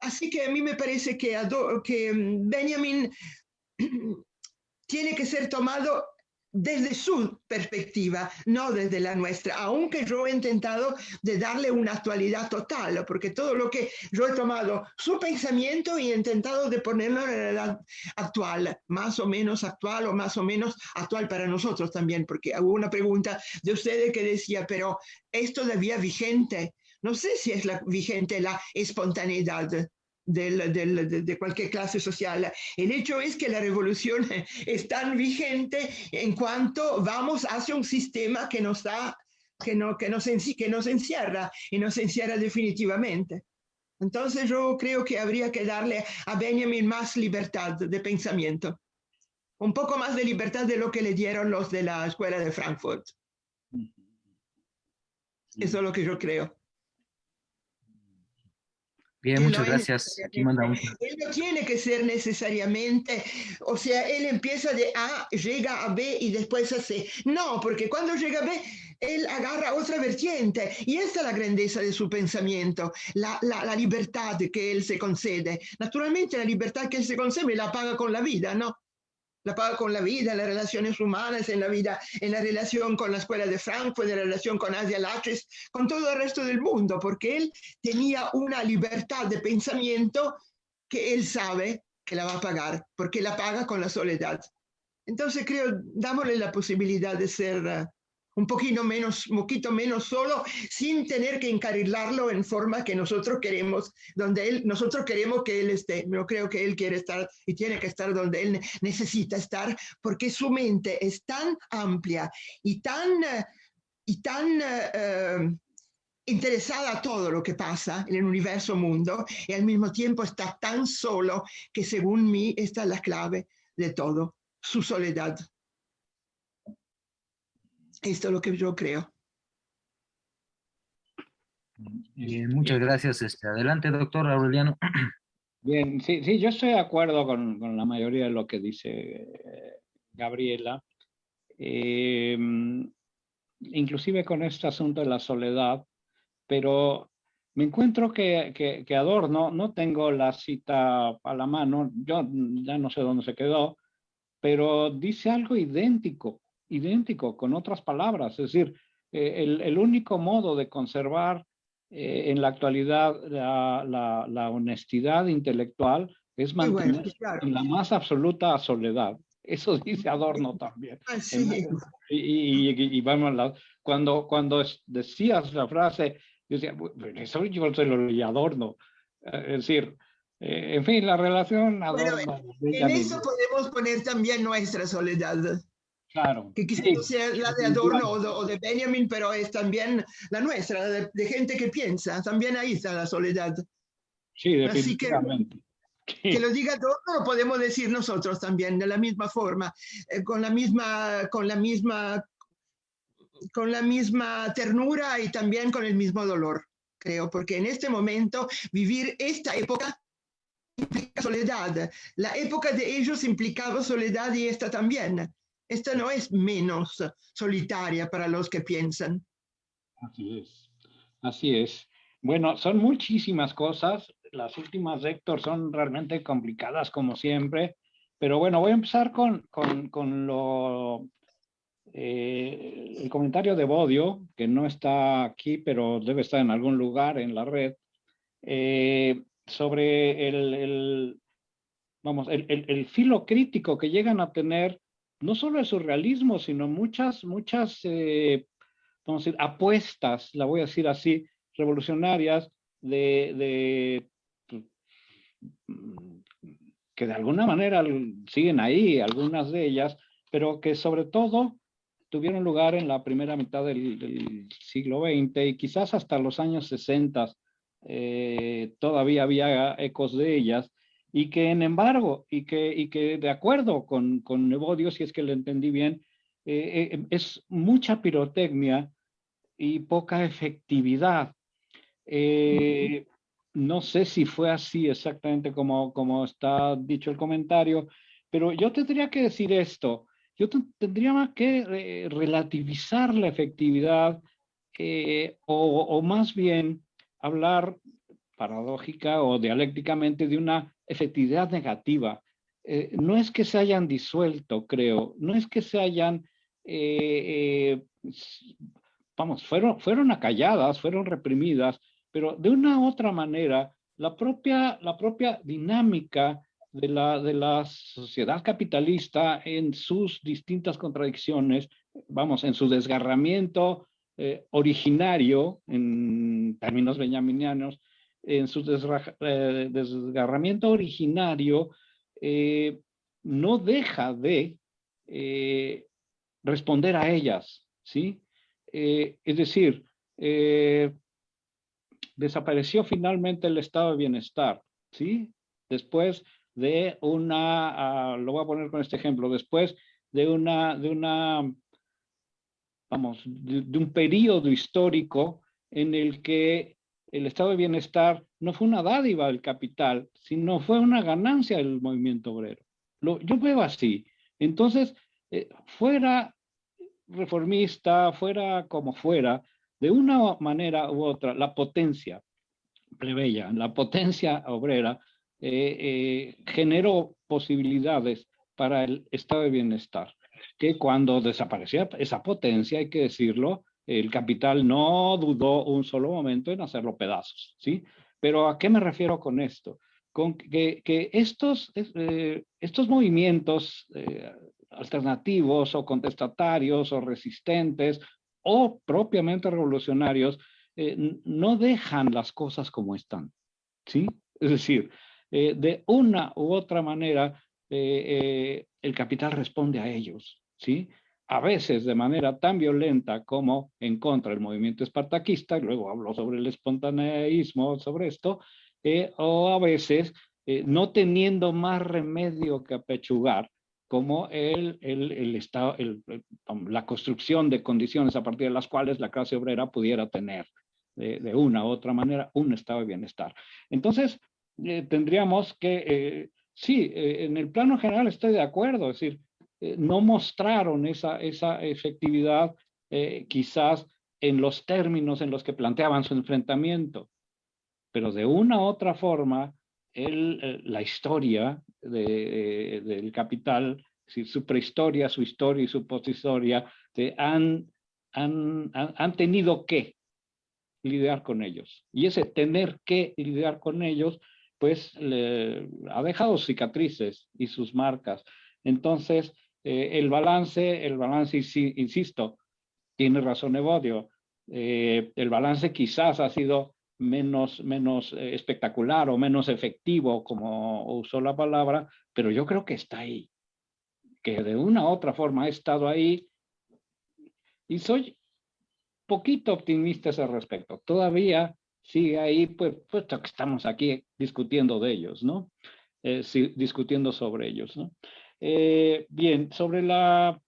Así que a mí me parece que, que mm, Benjamin tiene que ser tomado desde su perspectiva, no desde la nuestra, aunque yo he intentado de darle una actualidad total, porque todo lo que yo he tomado su pensamiento y he intentado de ponerlo en la edad actual, más o menos actual o más o menos actual para nosotros también, porque hubo una pregunta de ustedes que decía, pero ¿es todavía vigente? No sé si es la, vigente la espontaneidad del, del, de cualquier clase social. El hecho es que la revolución es tan vigente en cuanto vamos hacia un sistema que nos da, que, no, que, nos, que nos encierra y nos encierra definitivamente. Entonces yo creo que habría que darle a Benjamin más libertad de pensamiento, un poco más de libertad de lo que le dieron los de la escuela de Frankfurt. Eso es lo que yo creo. Bien, muchas gracias. Aquí manda un... Él no tiene que ser necesariamente, o sea, él empieza de A, llega a B y después a C. No, porque cuando llega a B, él agarra otra vertiente y esta es la grandeza de su pensamiento, la, la, la libertad que él se concede. Naturalmente la libertad que él se concede la paga con la vida, ¿no? La paga con la vida, las relaciones humanas, en la vida, en la relación con la escuela de Frankfurt, en la relación con Asia Laches, con todo el resto del mundo, porque él tenía una libertad de pensamiento que él sabe que la va a pagar, porque la paga con la soledad. Entonces creo, dámosle la posibilidad de ser un poquito menos, poquito menos solo, sin tener que encarrilarlo en forma que nosotros queremos, donde él, nosotros queremos que él esté. Yo creo que él quiere estar y tiene que estar donde él necesita estar, porque su mente es tan amplia y tan, y tan uh, interesada a todo lo que pasa en el universo mundo, y al mismo tiempo está tan solo que según mí esta es la clave de todo, su soledad. Esto es lo que yo creo. Bien, muchas gracias. Este, adelante, doctor Aureliano. Bien, sí, sí, yo estoy de acuerdo con, con la mayoría de lo que dice eh, Gabriela. Eh, inclusive con este asunto de la soledad, pero me encuentro que, que, que, Adorno, no tengo la cita a la mano, yo ya no sé dónde se quedó, pero dice algo idéntico idéntico, con otras palabras. Es decir, eh, el, el, único modo de conservar eh, en la actualidad la, la, la, honestidad intelectual es mantener bueno, en la más absoluta soledad. Eso dice Adorno también. Así y, y, y, vamos, cuando, cuando decías la frase, yo decía, eso yo se lo leí Adorno. Eh, es decir, eh, en fin, la relación Adorno. Bueno, en eso podemos poner también nuestra soledad. Claro. Que quizás no sea la de Adorno o de, o de, Benjamin, pero es también la nuestra, de, de, gente que piensa. También ahí está la soledad. Sí, definitivamente. Así que, que lo diga Adorno lo podemos decir nosotros también, de la misma forma, eh, con la misma, con la misma, con la misma ternura y también con el mismo dolor, creo, porque en este momento vivir esta época implica soledad. La época de ellos implicaba soledad y esta también esta no es menos solitaria para los que piensan. Así es, así es. Bueno, son muchísimas cosas. Las últimas, Héctor, son realmente complicadas como siempre. Pero bueno, voy a empezar con, con, lo, eh, el comentario de Bodio, que no está aquí, pero debe estar en algún lugar en la red, eh, sobre el, vamos, el, el, filo crítico que llegan a tener no solo el surrealismo, sino muchas, muchas eh, vamos a decir, apuestas, la voy a decir así, revolucionarias de, de que de alguna manera siguen ahí, algunas de ellas, pero que sobre todo tuvieron lugar en la primera mitad del, siglo XX y quizás hasta los años 60 eh, todavía había ecos de ellas, y que en embargo, y que, y que de acuerdo con, con Evodio, si es que lo entendí bien, eh, eh, es mucha pirotecnia y poca efectividad. No sé si fue así exactamente como, como está dicho el comentario, pero yo tendría que decir esto, yo tendría que eh, relativizar la efectividad eh, o, más bien hablar paradójica o dialécticamente de una efectividad negativa. Eh, no es que se hayan disuelto, creo, no es que se hayan, vamos, fueron, fueron acalladas, fueron reprimidas, pero de una u otra manera, la propia, la propia dinámica de la, de la sociedad capitalista en sus distintas contradicciones, vamos, en su desgarramiento eh, originario, en términos benjaminianos, en su eh, desgarramiento originario, eh, no deja de responder a ellas, ¿sí? es decir, desapareció finalmente el estado de bienestar, ¿sí? Después de una, ah, lo voy a poner con este ejemplo, después de una, de una, vamos, de, un periodo histórico en el que el estado de bienestar no fue una dádiva del capital, sino fue una ganancia del movimiento obrero. Yo veo así. Entonces, eh, fuera reformista, fuera como fuera, de una manera u otra, la potencia plebeya, la potencia obrera, eh, eh, generó posibilidades para el estado de bienestar, que cuando desaparecía esa potencia, hay que decirlo, el capital no dudó un solo momento en hacerlo pedazos, ¿sí? Pero ¿a qué me refiero con esto? Con que, estos, eh, estos movimientos alternativos o contestatarios o resistentes o propiamente revolucionarios eh, no dejan las cosas como están, ¿sí? Es decir, eh, de una u otra manera eh, el capital responde a ellos, ¿sí? A veces de manera tan violenta como en contra del movimiento espartaquista, y luego hablo sobre el espontaneísmo, sobre esto, o a veces no teniendo más remedio que apechugar, como el, el, estado, la construcción de condiciones a partir de las cuales la clase obrera pudiera tener de, una u otra manera un estado de bienestar. Entonces, eh, tendríamos que, eh, sí, eh, en el plano general estoy de acuerdo, es decir, no mostraron esa, esa efectividad quizás en los términos en los que planteaban su enfrentamiento, pero de una u otra forma, el, la historia de, del capital, su prehistoria, su historia y su posthistoria, han, han, han, tenido que lidiar con ellos. Y ese tener que lidiar con ellos, pues le, ha dejado cicatrices y sus marcas. Entonces, eh, el balance, el balance, insisto, tiene razón Evodio, eh, el balance quizás ha sido menos, menos eh, espectacular o menos efectivo, como usó la palabra, pero yo creo que está ahí, que de una u otra forma ha estado ahí. Y soy poquito optimista al respecto. Todavía sigue ahí, pues, puesto que estamos aquí discutiendo de ellos, ¿no? Eh, discutiendo sobre ellos, ¿no? Eh, bien, sobre la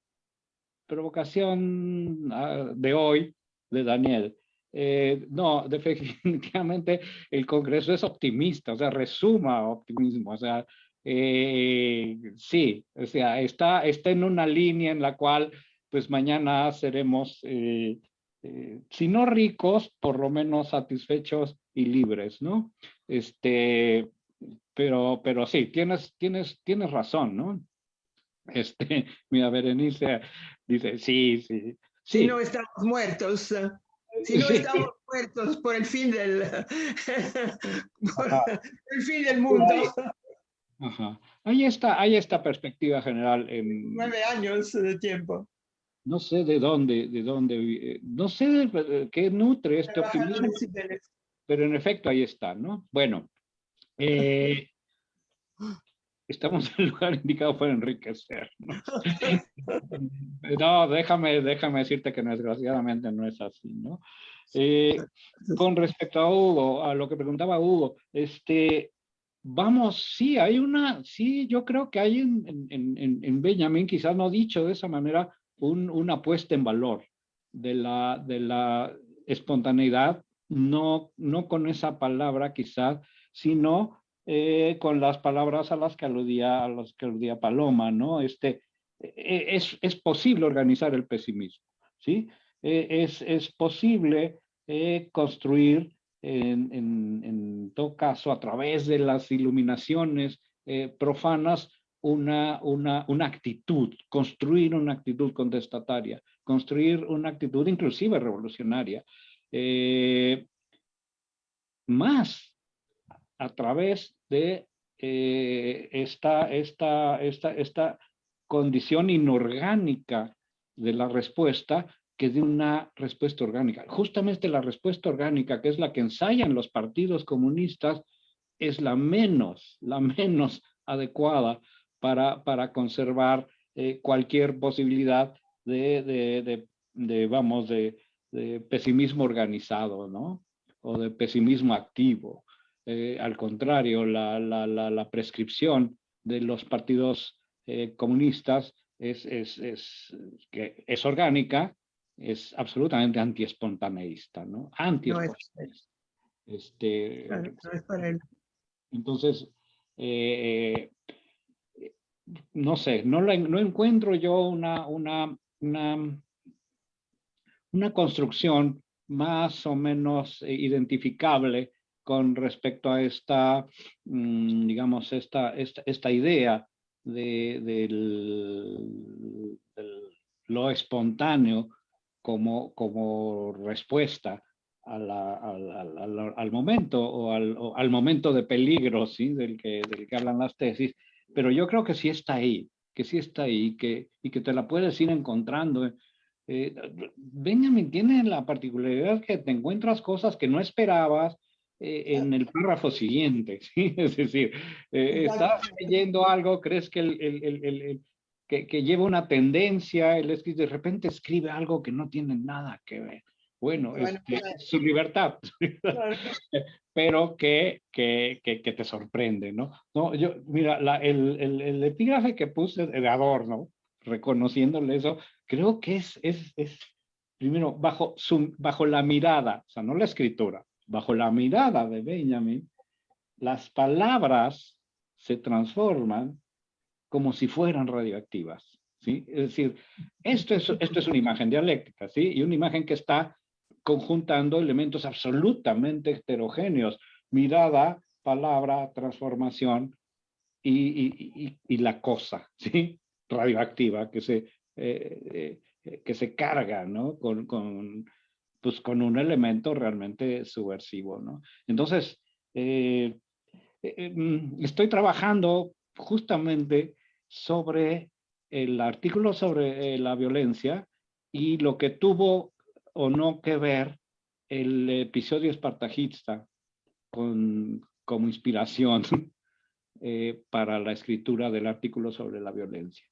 provocación ah, de hoy de Daniel. Eh, no, definitivamente el Congreso es optimista, o sea, resuma optimismo, o sea, eh, sí, o sea, está, está en una línea en la cual pues mañana seremos, si no ricos, por lo menos satisfechos y libres, ¿no? Este, pero, pero sí, tienes, tienes, tienes razón, ¿no? Este, mira, Berenice dice, sí, sí. sí. Si no estamos muertos, si no estamos muertos por el fin del, por el fin del mundo. Ajá. Ahí está, hay esta perspectiva general. En, Nueve años de tiempo. No sé de dónde, de dónde, eh, no sé de, qué nutre este optimismo, pero en efecto ahí está, ¿no? Bueno, eh, estamos en el lugar indicado para enriquecer. ¿no? déjame, déjame decirte que desgraciadamente no es así, ¿no? Eh, con respecto a Hugo, a lo que preguntaba Hugo, este, vamos, sí, hay una, sí, yo creo que hay en, en, en Benjamin, quizás no dicho de esa manera, un, una puesta en valor de la, de la espontaneidad, no, no con esa palabra quizás, sino eh, con las palabras a las que aludía, a las que aludía Paloma, ¿no? Este, e, es, es posible organizar el pesimismo, ¿sí? E, es, es posible eh, construir en, en, todo caso, a través de las iluminaciones eh, profanas, una, una, una actitud, construir una actitud contestataria, construir una actitud inclusive revolucionaria, más a través de eh, esta, esta, esta, esta condición inorgánica de la respuesta que de una respuesta orgánica. Justamente la respuesta orgánica, que es la que ensayan los partidos comunistas, es la menos, la menos adecuada para, para conservar eh, cualquier posibilidad de, de, de, vamos, de, pesimismo organizado, ¿no? O de pesimismo activo. Eh, al contrario, la, la, la, prescripción de los partidos eh, comunistas es, es, es, que es orgánica, es absolutamente antiespontaneísta, ¿no? Antiespontaneísta. Este, Entonces, eh, no sé, no, no encuentro yo una, una, una, una construcción más o menos identificable con respecto a esta, mm, digamos, esta, esta, idea de, del, lo espontáneo como, como respuesta al, momento o al, momento de peligro ¿sí? del, que, del que hablan las tesis, pero yo creo que sí está ahí, que sí está ahí que, y que te la puedes ir encontrando. Eh, Benjamin tiene la particularidad que te encuentras cosas que no esperabas eh, en el párrafo siguiente, ¿sí? es decir, eh, estás leyendo algo, crees que el, el, el, que, lleva una tendencia, es de repente escribe algo que no tiene nada que ver. Bueno, es su libertad, pero que, que, que, te sorprende, ¿no? no yo, mira, la, el, el, el, epígrafe que puse de adorno, reconociéndole eso, creo que es, es, es primero, bajo, su, bajo la mirada, o sea, no la escritura, bajo la mirada de Benjamin, las palabras se transforman como si fueran radioactivas. ¿sí? Es decir, esto es, esto es una imagen dialéctica, ¿sí? y una imagen que está conjuntando elementos absolutamente heterogéneos, mirada, palabra, transformación y, y, y, la cosa, ¿sí? radioactiva que se, eh, eh, que se carga ¿no? con, con, pues, con un elemento realmente subversivo. ¿no? Entonces, eh, mm, estoy trabajando justamente sobre el artículo sobre eh, la violencia y lo que tuvo o no que ver el episodio espartajista con, como inspiración eh, para la escritura del artículo sobre la violencia.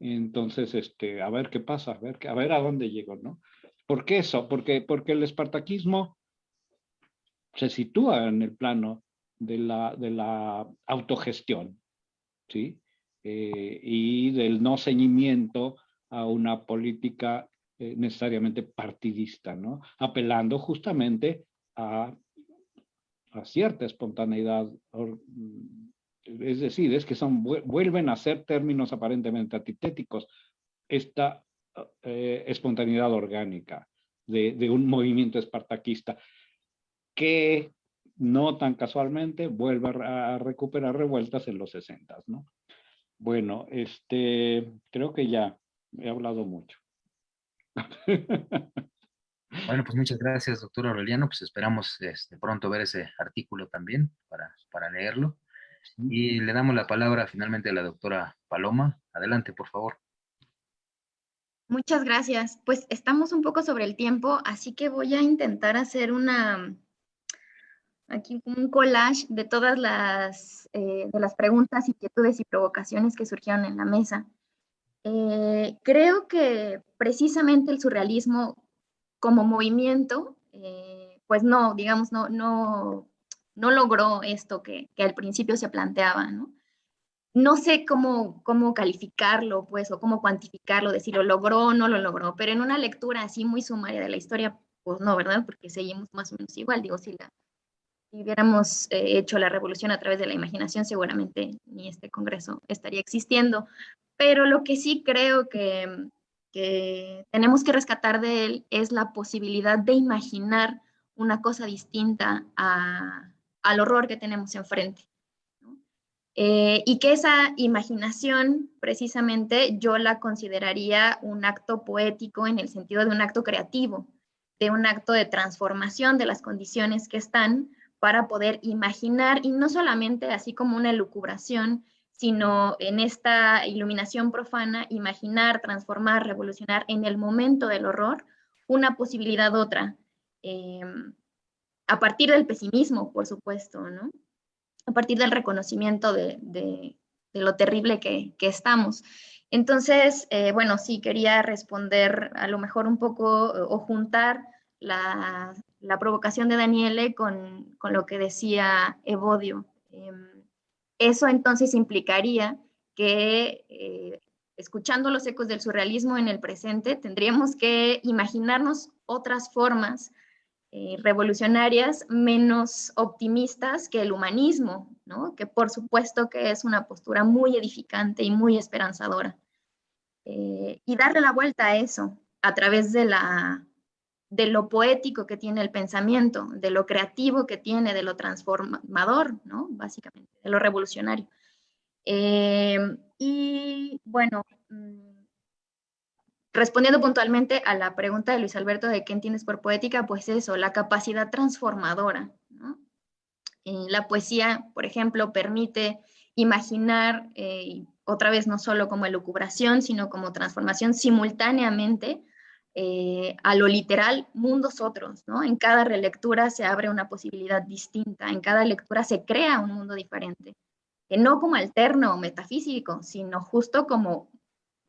Entonces, este, a ver qué pasa, a ver, a ver a dónde llego, ¿no? ¿Por qué eso? Porque, porque el espartaquismo se sitúa en el plano de la, de la autogestión, ¿sí? Eh, y del no ceñimiento a una política eh, necesariamente partidista, ¿no? Apelando justamente a, a cierta espontaneidad es decir, es que son, vuelven a ser términos aparentemente antitéticos, esta eh, espontaneidad orgánica de, un movimiento espartaquista que no tan casualmente vuelve a, recuperar revueltas en los 60, ¿no? Bueno, este, creo que ya he hablado mucho. Bueno, pues muchas gracias, doctor Aureliano. Pues esperamos este, pronto ver ese artículo también para, para leerlo. Y le damos la palabra finalmente a la doctora Paloma. Adelante, por favor. Muchas gracias. Pues estamos un poco sobre el tiempo, así que voy a intentar hacer una, aquí un collage de todas las, eh, de las preguntas, inquietudes y provocaciones que surgieron en la mesa. Eh, creo que precisamente el surrealismo como movimiento, eh, pues no, digamos, no, no, no logró esto que, que, al principio se planteaba, ¿no? No sé cómo, cómo calificarlo, pues, o cómo cuantificarlo, decir lo logró o no lo logró, pero en una lectura así muy sumaria de la historia, pues no, ¿verdad? Porque seguimos más o menos igual, digo, si, si hubiéramos eh, hecho la revolución a través de la imaginación, seguramente ni este congreso estaría existiendo, pero lo que sí creo que, que tenemos que rescatar de él es la posibilidad de imaginar una cosa distinta al horror que tenemos enfrente. Eh, y que esa imaginación, precisamente, yo la consideraría un acto poético en el sentido de un acto creativo, de un acto de transformación de las condiciones que están para poder imaginar, y no solamente así como una elucubración, sino en esta iluminación profana, imaginar, transformar, revolucionar en el momento del horror una posibilidad otra, em, a partir del pesimismo, por supuesto, ¿no? A partir del reconocimiento de, lo terrible que, estamos. Entonces, eh, bueno, sí, quería responder a lo mejor un poco o juntar la, provocación de Daniele con, con, lo que decía Evodio. Em, eso entonces implicaría que, eh, escuchando los ecos del surrealismo en el presente, tendríamos que imaginarnos otras formas eh, revolucionarias menos optimistas que el humanismo, ¿no? que por supuesto que es una postura muy edificante y muy esperanzadora. Eh, y darle la vuelta a eso a través de la, de lo poético que tiene el pensamiento, de lo creativo que tiene, de lo transformador, ¿no? Básicamente, de lo revolucionario. Eh, y bueno, mm, respondiendo puntualmente a la pregunta de Luis Alberto de qué entiendes por poética, pues eso, la capacidad transformadora, ¿no? la poesía, por ejemplo, permite imaginar, eh, otra vez no solo como elucubración, sino como transformación simultáneamente eh, a lo literal, mundos otros, ¿no? En cada relectura se abre una posibilidad distinta, en cada lectura se crea un mundo diferente, que no como alterno o metafísico, sino justo como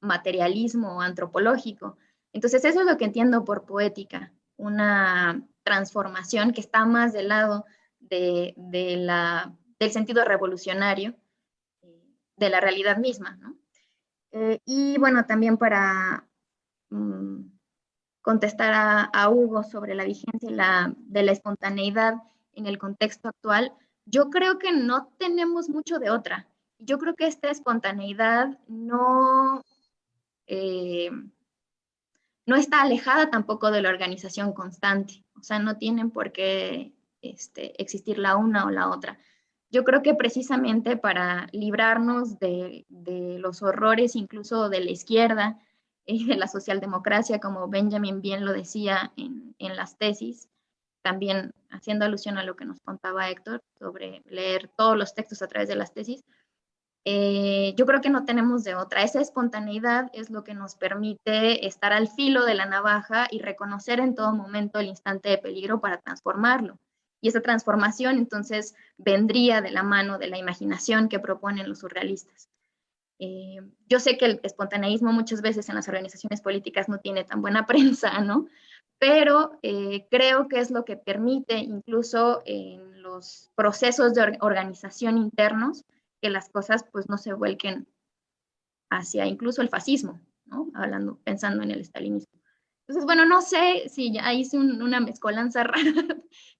materialismo antropológico. Entonces eso es lo que entiendo por poética, una transformación que está más del lado de, del sentido revolucionario de la realidad misma. ¿no? Eh, y bueno, también para mm, contestar a, Hugo sobre la vigencia de la espontaneidad en el contexto actual, yo creo que no tenemos mucho de otra. Yo creo que esta espontaneidad no, eh, no está alejada tampoco de la organización constante. O sea, no tienen por qué este, existir la una o la otra. Yo creo que precisamente para librarnos de, los horrores incluso de la izquierda, de la socialdemocracia, como Benjamin bien lo decía en, en, las tesis, también haciendo alusión a lo que nos contaba Héctor sobre leer todos los textos a través de las tesis, eh, yo creo que no tenemos de otra. Esa espontaneidad es lo que nos permite estar al filo de la navaja y reconocer en todo momento el instante de peligro para transformarlo. Y esa transformación entonces vendría de la mano de la imaginación que proponen los surrealistas. Eh, yo sé que el espontaneísmo muchas veces en las organizaciones políticas no tiene tan buena prensa, ¿no? Pero eh, creo que es lo que permite incluso en los procesos de organización internos que las cosas pues no se vuelquen hacia incluso el fascismo, ¿no? Hablando, pensando en el estalinismo. Entonces, bueno, no sé si ya hice una mezcolanza rara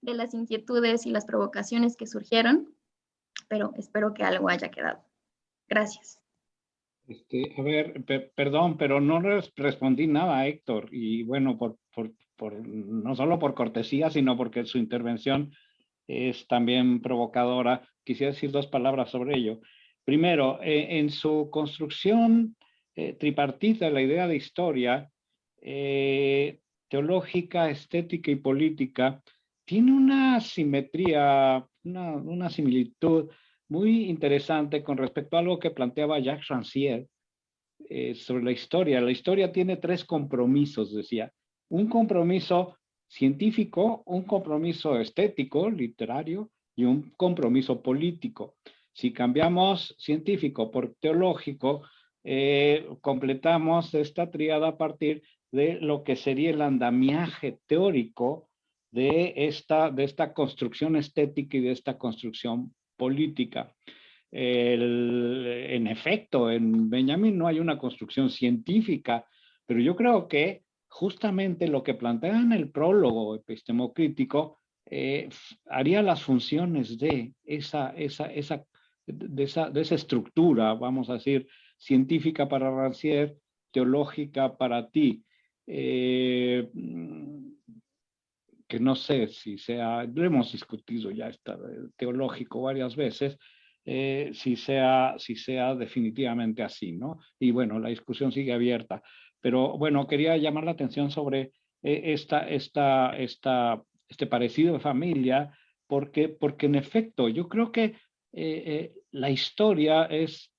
de las inquietudes y las provocaciones que surgieron, espero, espero que algo haya quedado. Gracias. Este, a ver, perdón, pero no respondí nada, Héctor, y bueno, por, por, por, no solo por cortesía, sino porque su intervención es también provocadora. Quisiera decir dos palabras sobre ello. Primero, eh, en su construcción eh, tripartita, la idea de historia, eh, teológica, estética y política, tiene una simetría, una, una, similitud muy interesante con respecto a algo que planteaba Jacques Rancière sobre la historia. La historia tiene tres compromisos, decía. Un compromiso científico, un compromiso estético, literario, y un compromiso político. Si cambiamos científico por teológico, eh, completamos esta tríada a partir de lo que sería el andamiaje teórico de esta, de esta construcción estética y de esta construcción política. en efecto, en Benjamin no hay una construcción científica, pero yo creo que justamente lo que plantea en el prólogo epistemocrítico eh, haría las funciones de esa, esa, esa, de, esa, de esa estructura, vamos a decir, científica para Rancière, teológica para ti. Eh, que no sé si sea, lo hemos discutido ya está teológico varias veces, eh, si, sea, si sea definitivamente así, ¿no? Y bueno, la discusión sigue abierta. Pero bueno, quería llamar la atención sobre eh, esta, esta, esta, este parecido de familia, porque, porque en efecto yo creo que eh, eh, la historia es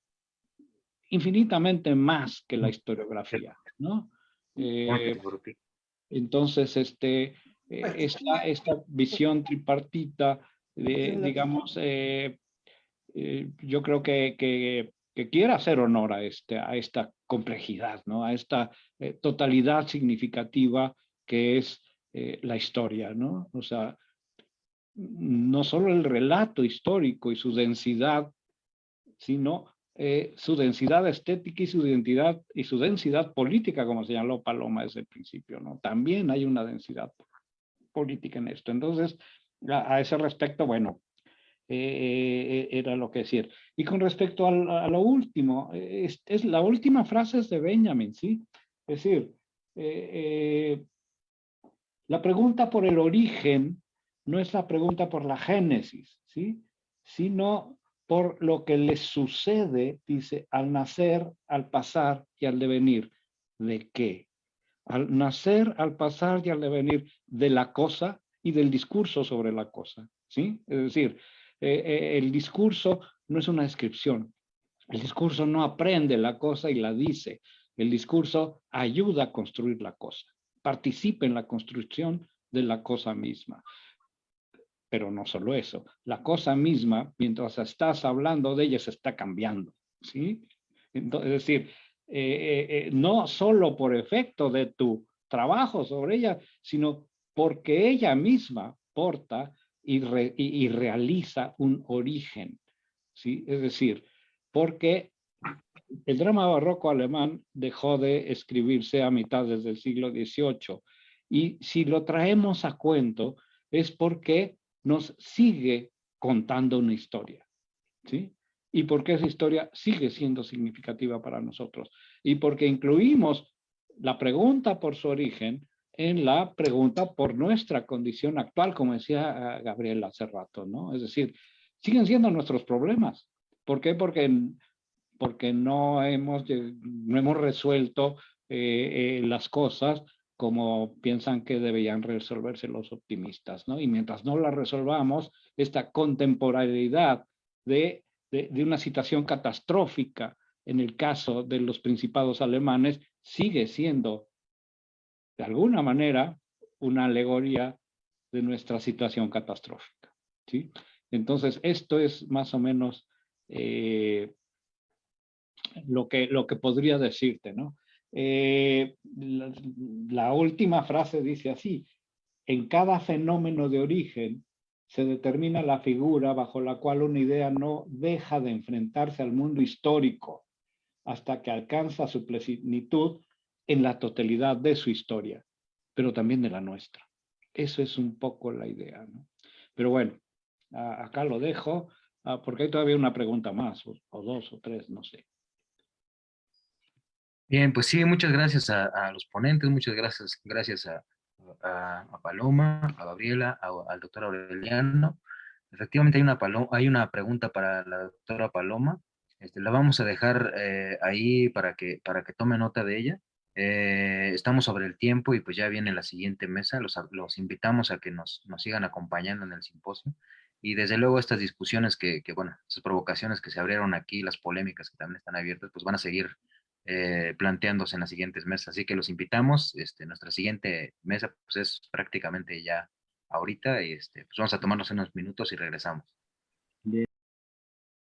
infinitamente más que la historiografía, ¿no? entonces, este, esta, esta visión tripartita, de, digamos, yo creo que, que, que quiere hacer honor a, este, a esta complejidad, ¿no? a esta eh, totalidad significativa que es eh, la historia. ¿no? O sea, no solo el relato histórico y su densidad, sino eh, su densidad estética y su identidad y su densidad política, como señaló Paloma desde el principio. ¿no? También hay una densidad política en esto. Entonces, a ese respecto, bueno, eh, era lo que decir. Y con respecto a, lo último, es, la última frase es de Benjamin, ¿sí? Es decir, eh, eh, la pregunta por el origen no es la pregunta por la génesis, ¿sí? Sino por lo que le sucede, dice, al nacer, al pasar y al devenir. ¿De qué? Al nacer, al pasar y al devenir de la cosa y del discurso sobre la cosa, ¿sí? Es decir, eh, eh, el discurso no es una descripción. El discurso no aprende la cosa y la dice. El discurso ayuda a construir la cosa. Participa en la construcción de la cosa misma. Pero no solo eso. La cosa misma, mientras estás hablando de ella, se está cambiando. ¿sí? Es decir, eh, no solo por efecto de tu trabajo sobre ella, sino porque ella misma porta y, realiza un origen. ¿sí? Es decir, porque el drama barroco alemán dejó de escribirse a mitad del siglo XVIII y si lo traemos a cuento es porque nos sigue contando una historia. ¿sí? Y porque esa historia sigue siendo significativa para nosotros. Y porque incluimos la pregunta por su origen en la pregunta por nuestra condición actual, como decía eh, Gabriel hace rato, ¿no? Es decir, siguen siendo nuestros problemas. ¿Por qué? Porque, porque no, hemos, no hemos resuelto eh, eh, las cosas como piensan que deberían resolverse los optimistas, ¿no? Y mientras no las resolvamos, esta contemporaneidad de, de, de una situación catastrófica en el caso de los principados alemanes sigue siendo de alguna manera, una alegoría de nuestra situación catastrófica. ¿sí? Entonces, esto es más o menos eh, lo, que, lo que podría decirte. ¿no? Eh, la, última frase dice así, en cada fenómeno de origen se determina la figura bajo la cual una idea no deja de enfrentarse al mundo histórico hasta que alcanza su plenitud en la totalidad de su historia, pero también de la nuestra. Eso es un poco la idea. ¿no? Pero bueno, acá lo dejo. Ah, porque hay todavía una pregunta más, o dos o tres, no sé. Bien, pues sí, muchas gracias a, a los ponentes, muchas gracias, gracias a, a, a Paloma, a Gabriela, al doctor Aureliano. Efectivamente hay una, paloma, hay una pregunta para la doctora Paloma. Este, la vamos a dejar eh, ahí para que, para que tome nota de ella. Eh, estamos sobre el tiempo y pues ya viene la siguiente mesa. Los, los invitamos a que nos, nos, sigan acompañando en el simposio. Y desde luego estas discusiones que, que, bueno, estas provocaciones que se abrieron aquí, las polémicas que también están abiertas, pues van a seguir eh, planteándose en las siguientes mesas. Así que los invitamos. Este, nuestra siguiente mesa pues es prácticamente ya ahorita y este, pues vamos a tomarnos unos minutos y regresamos.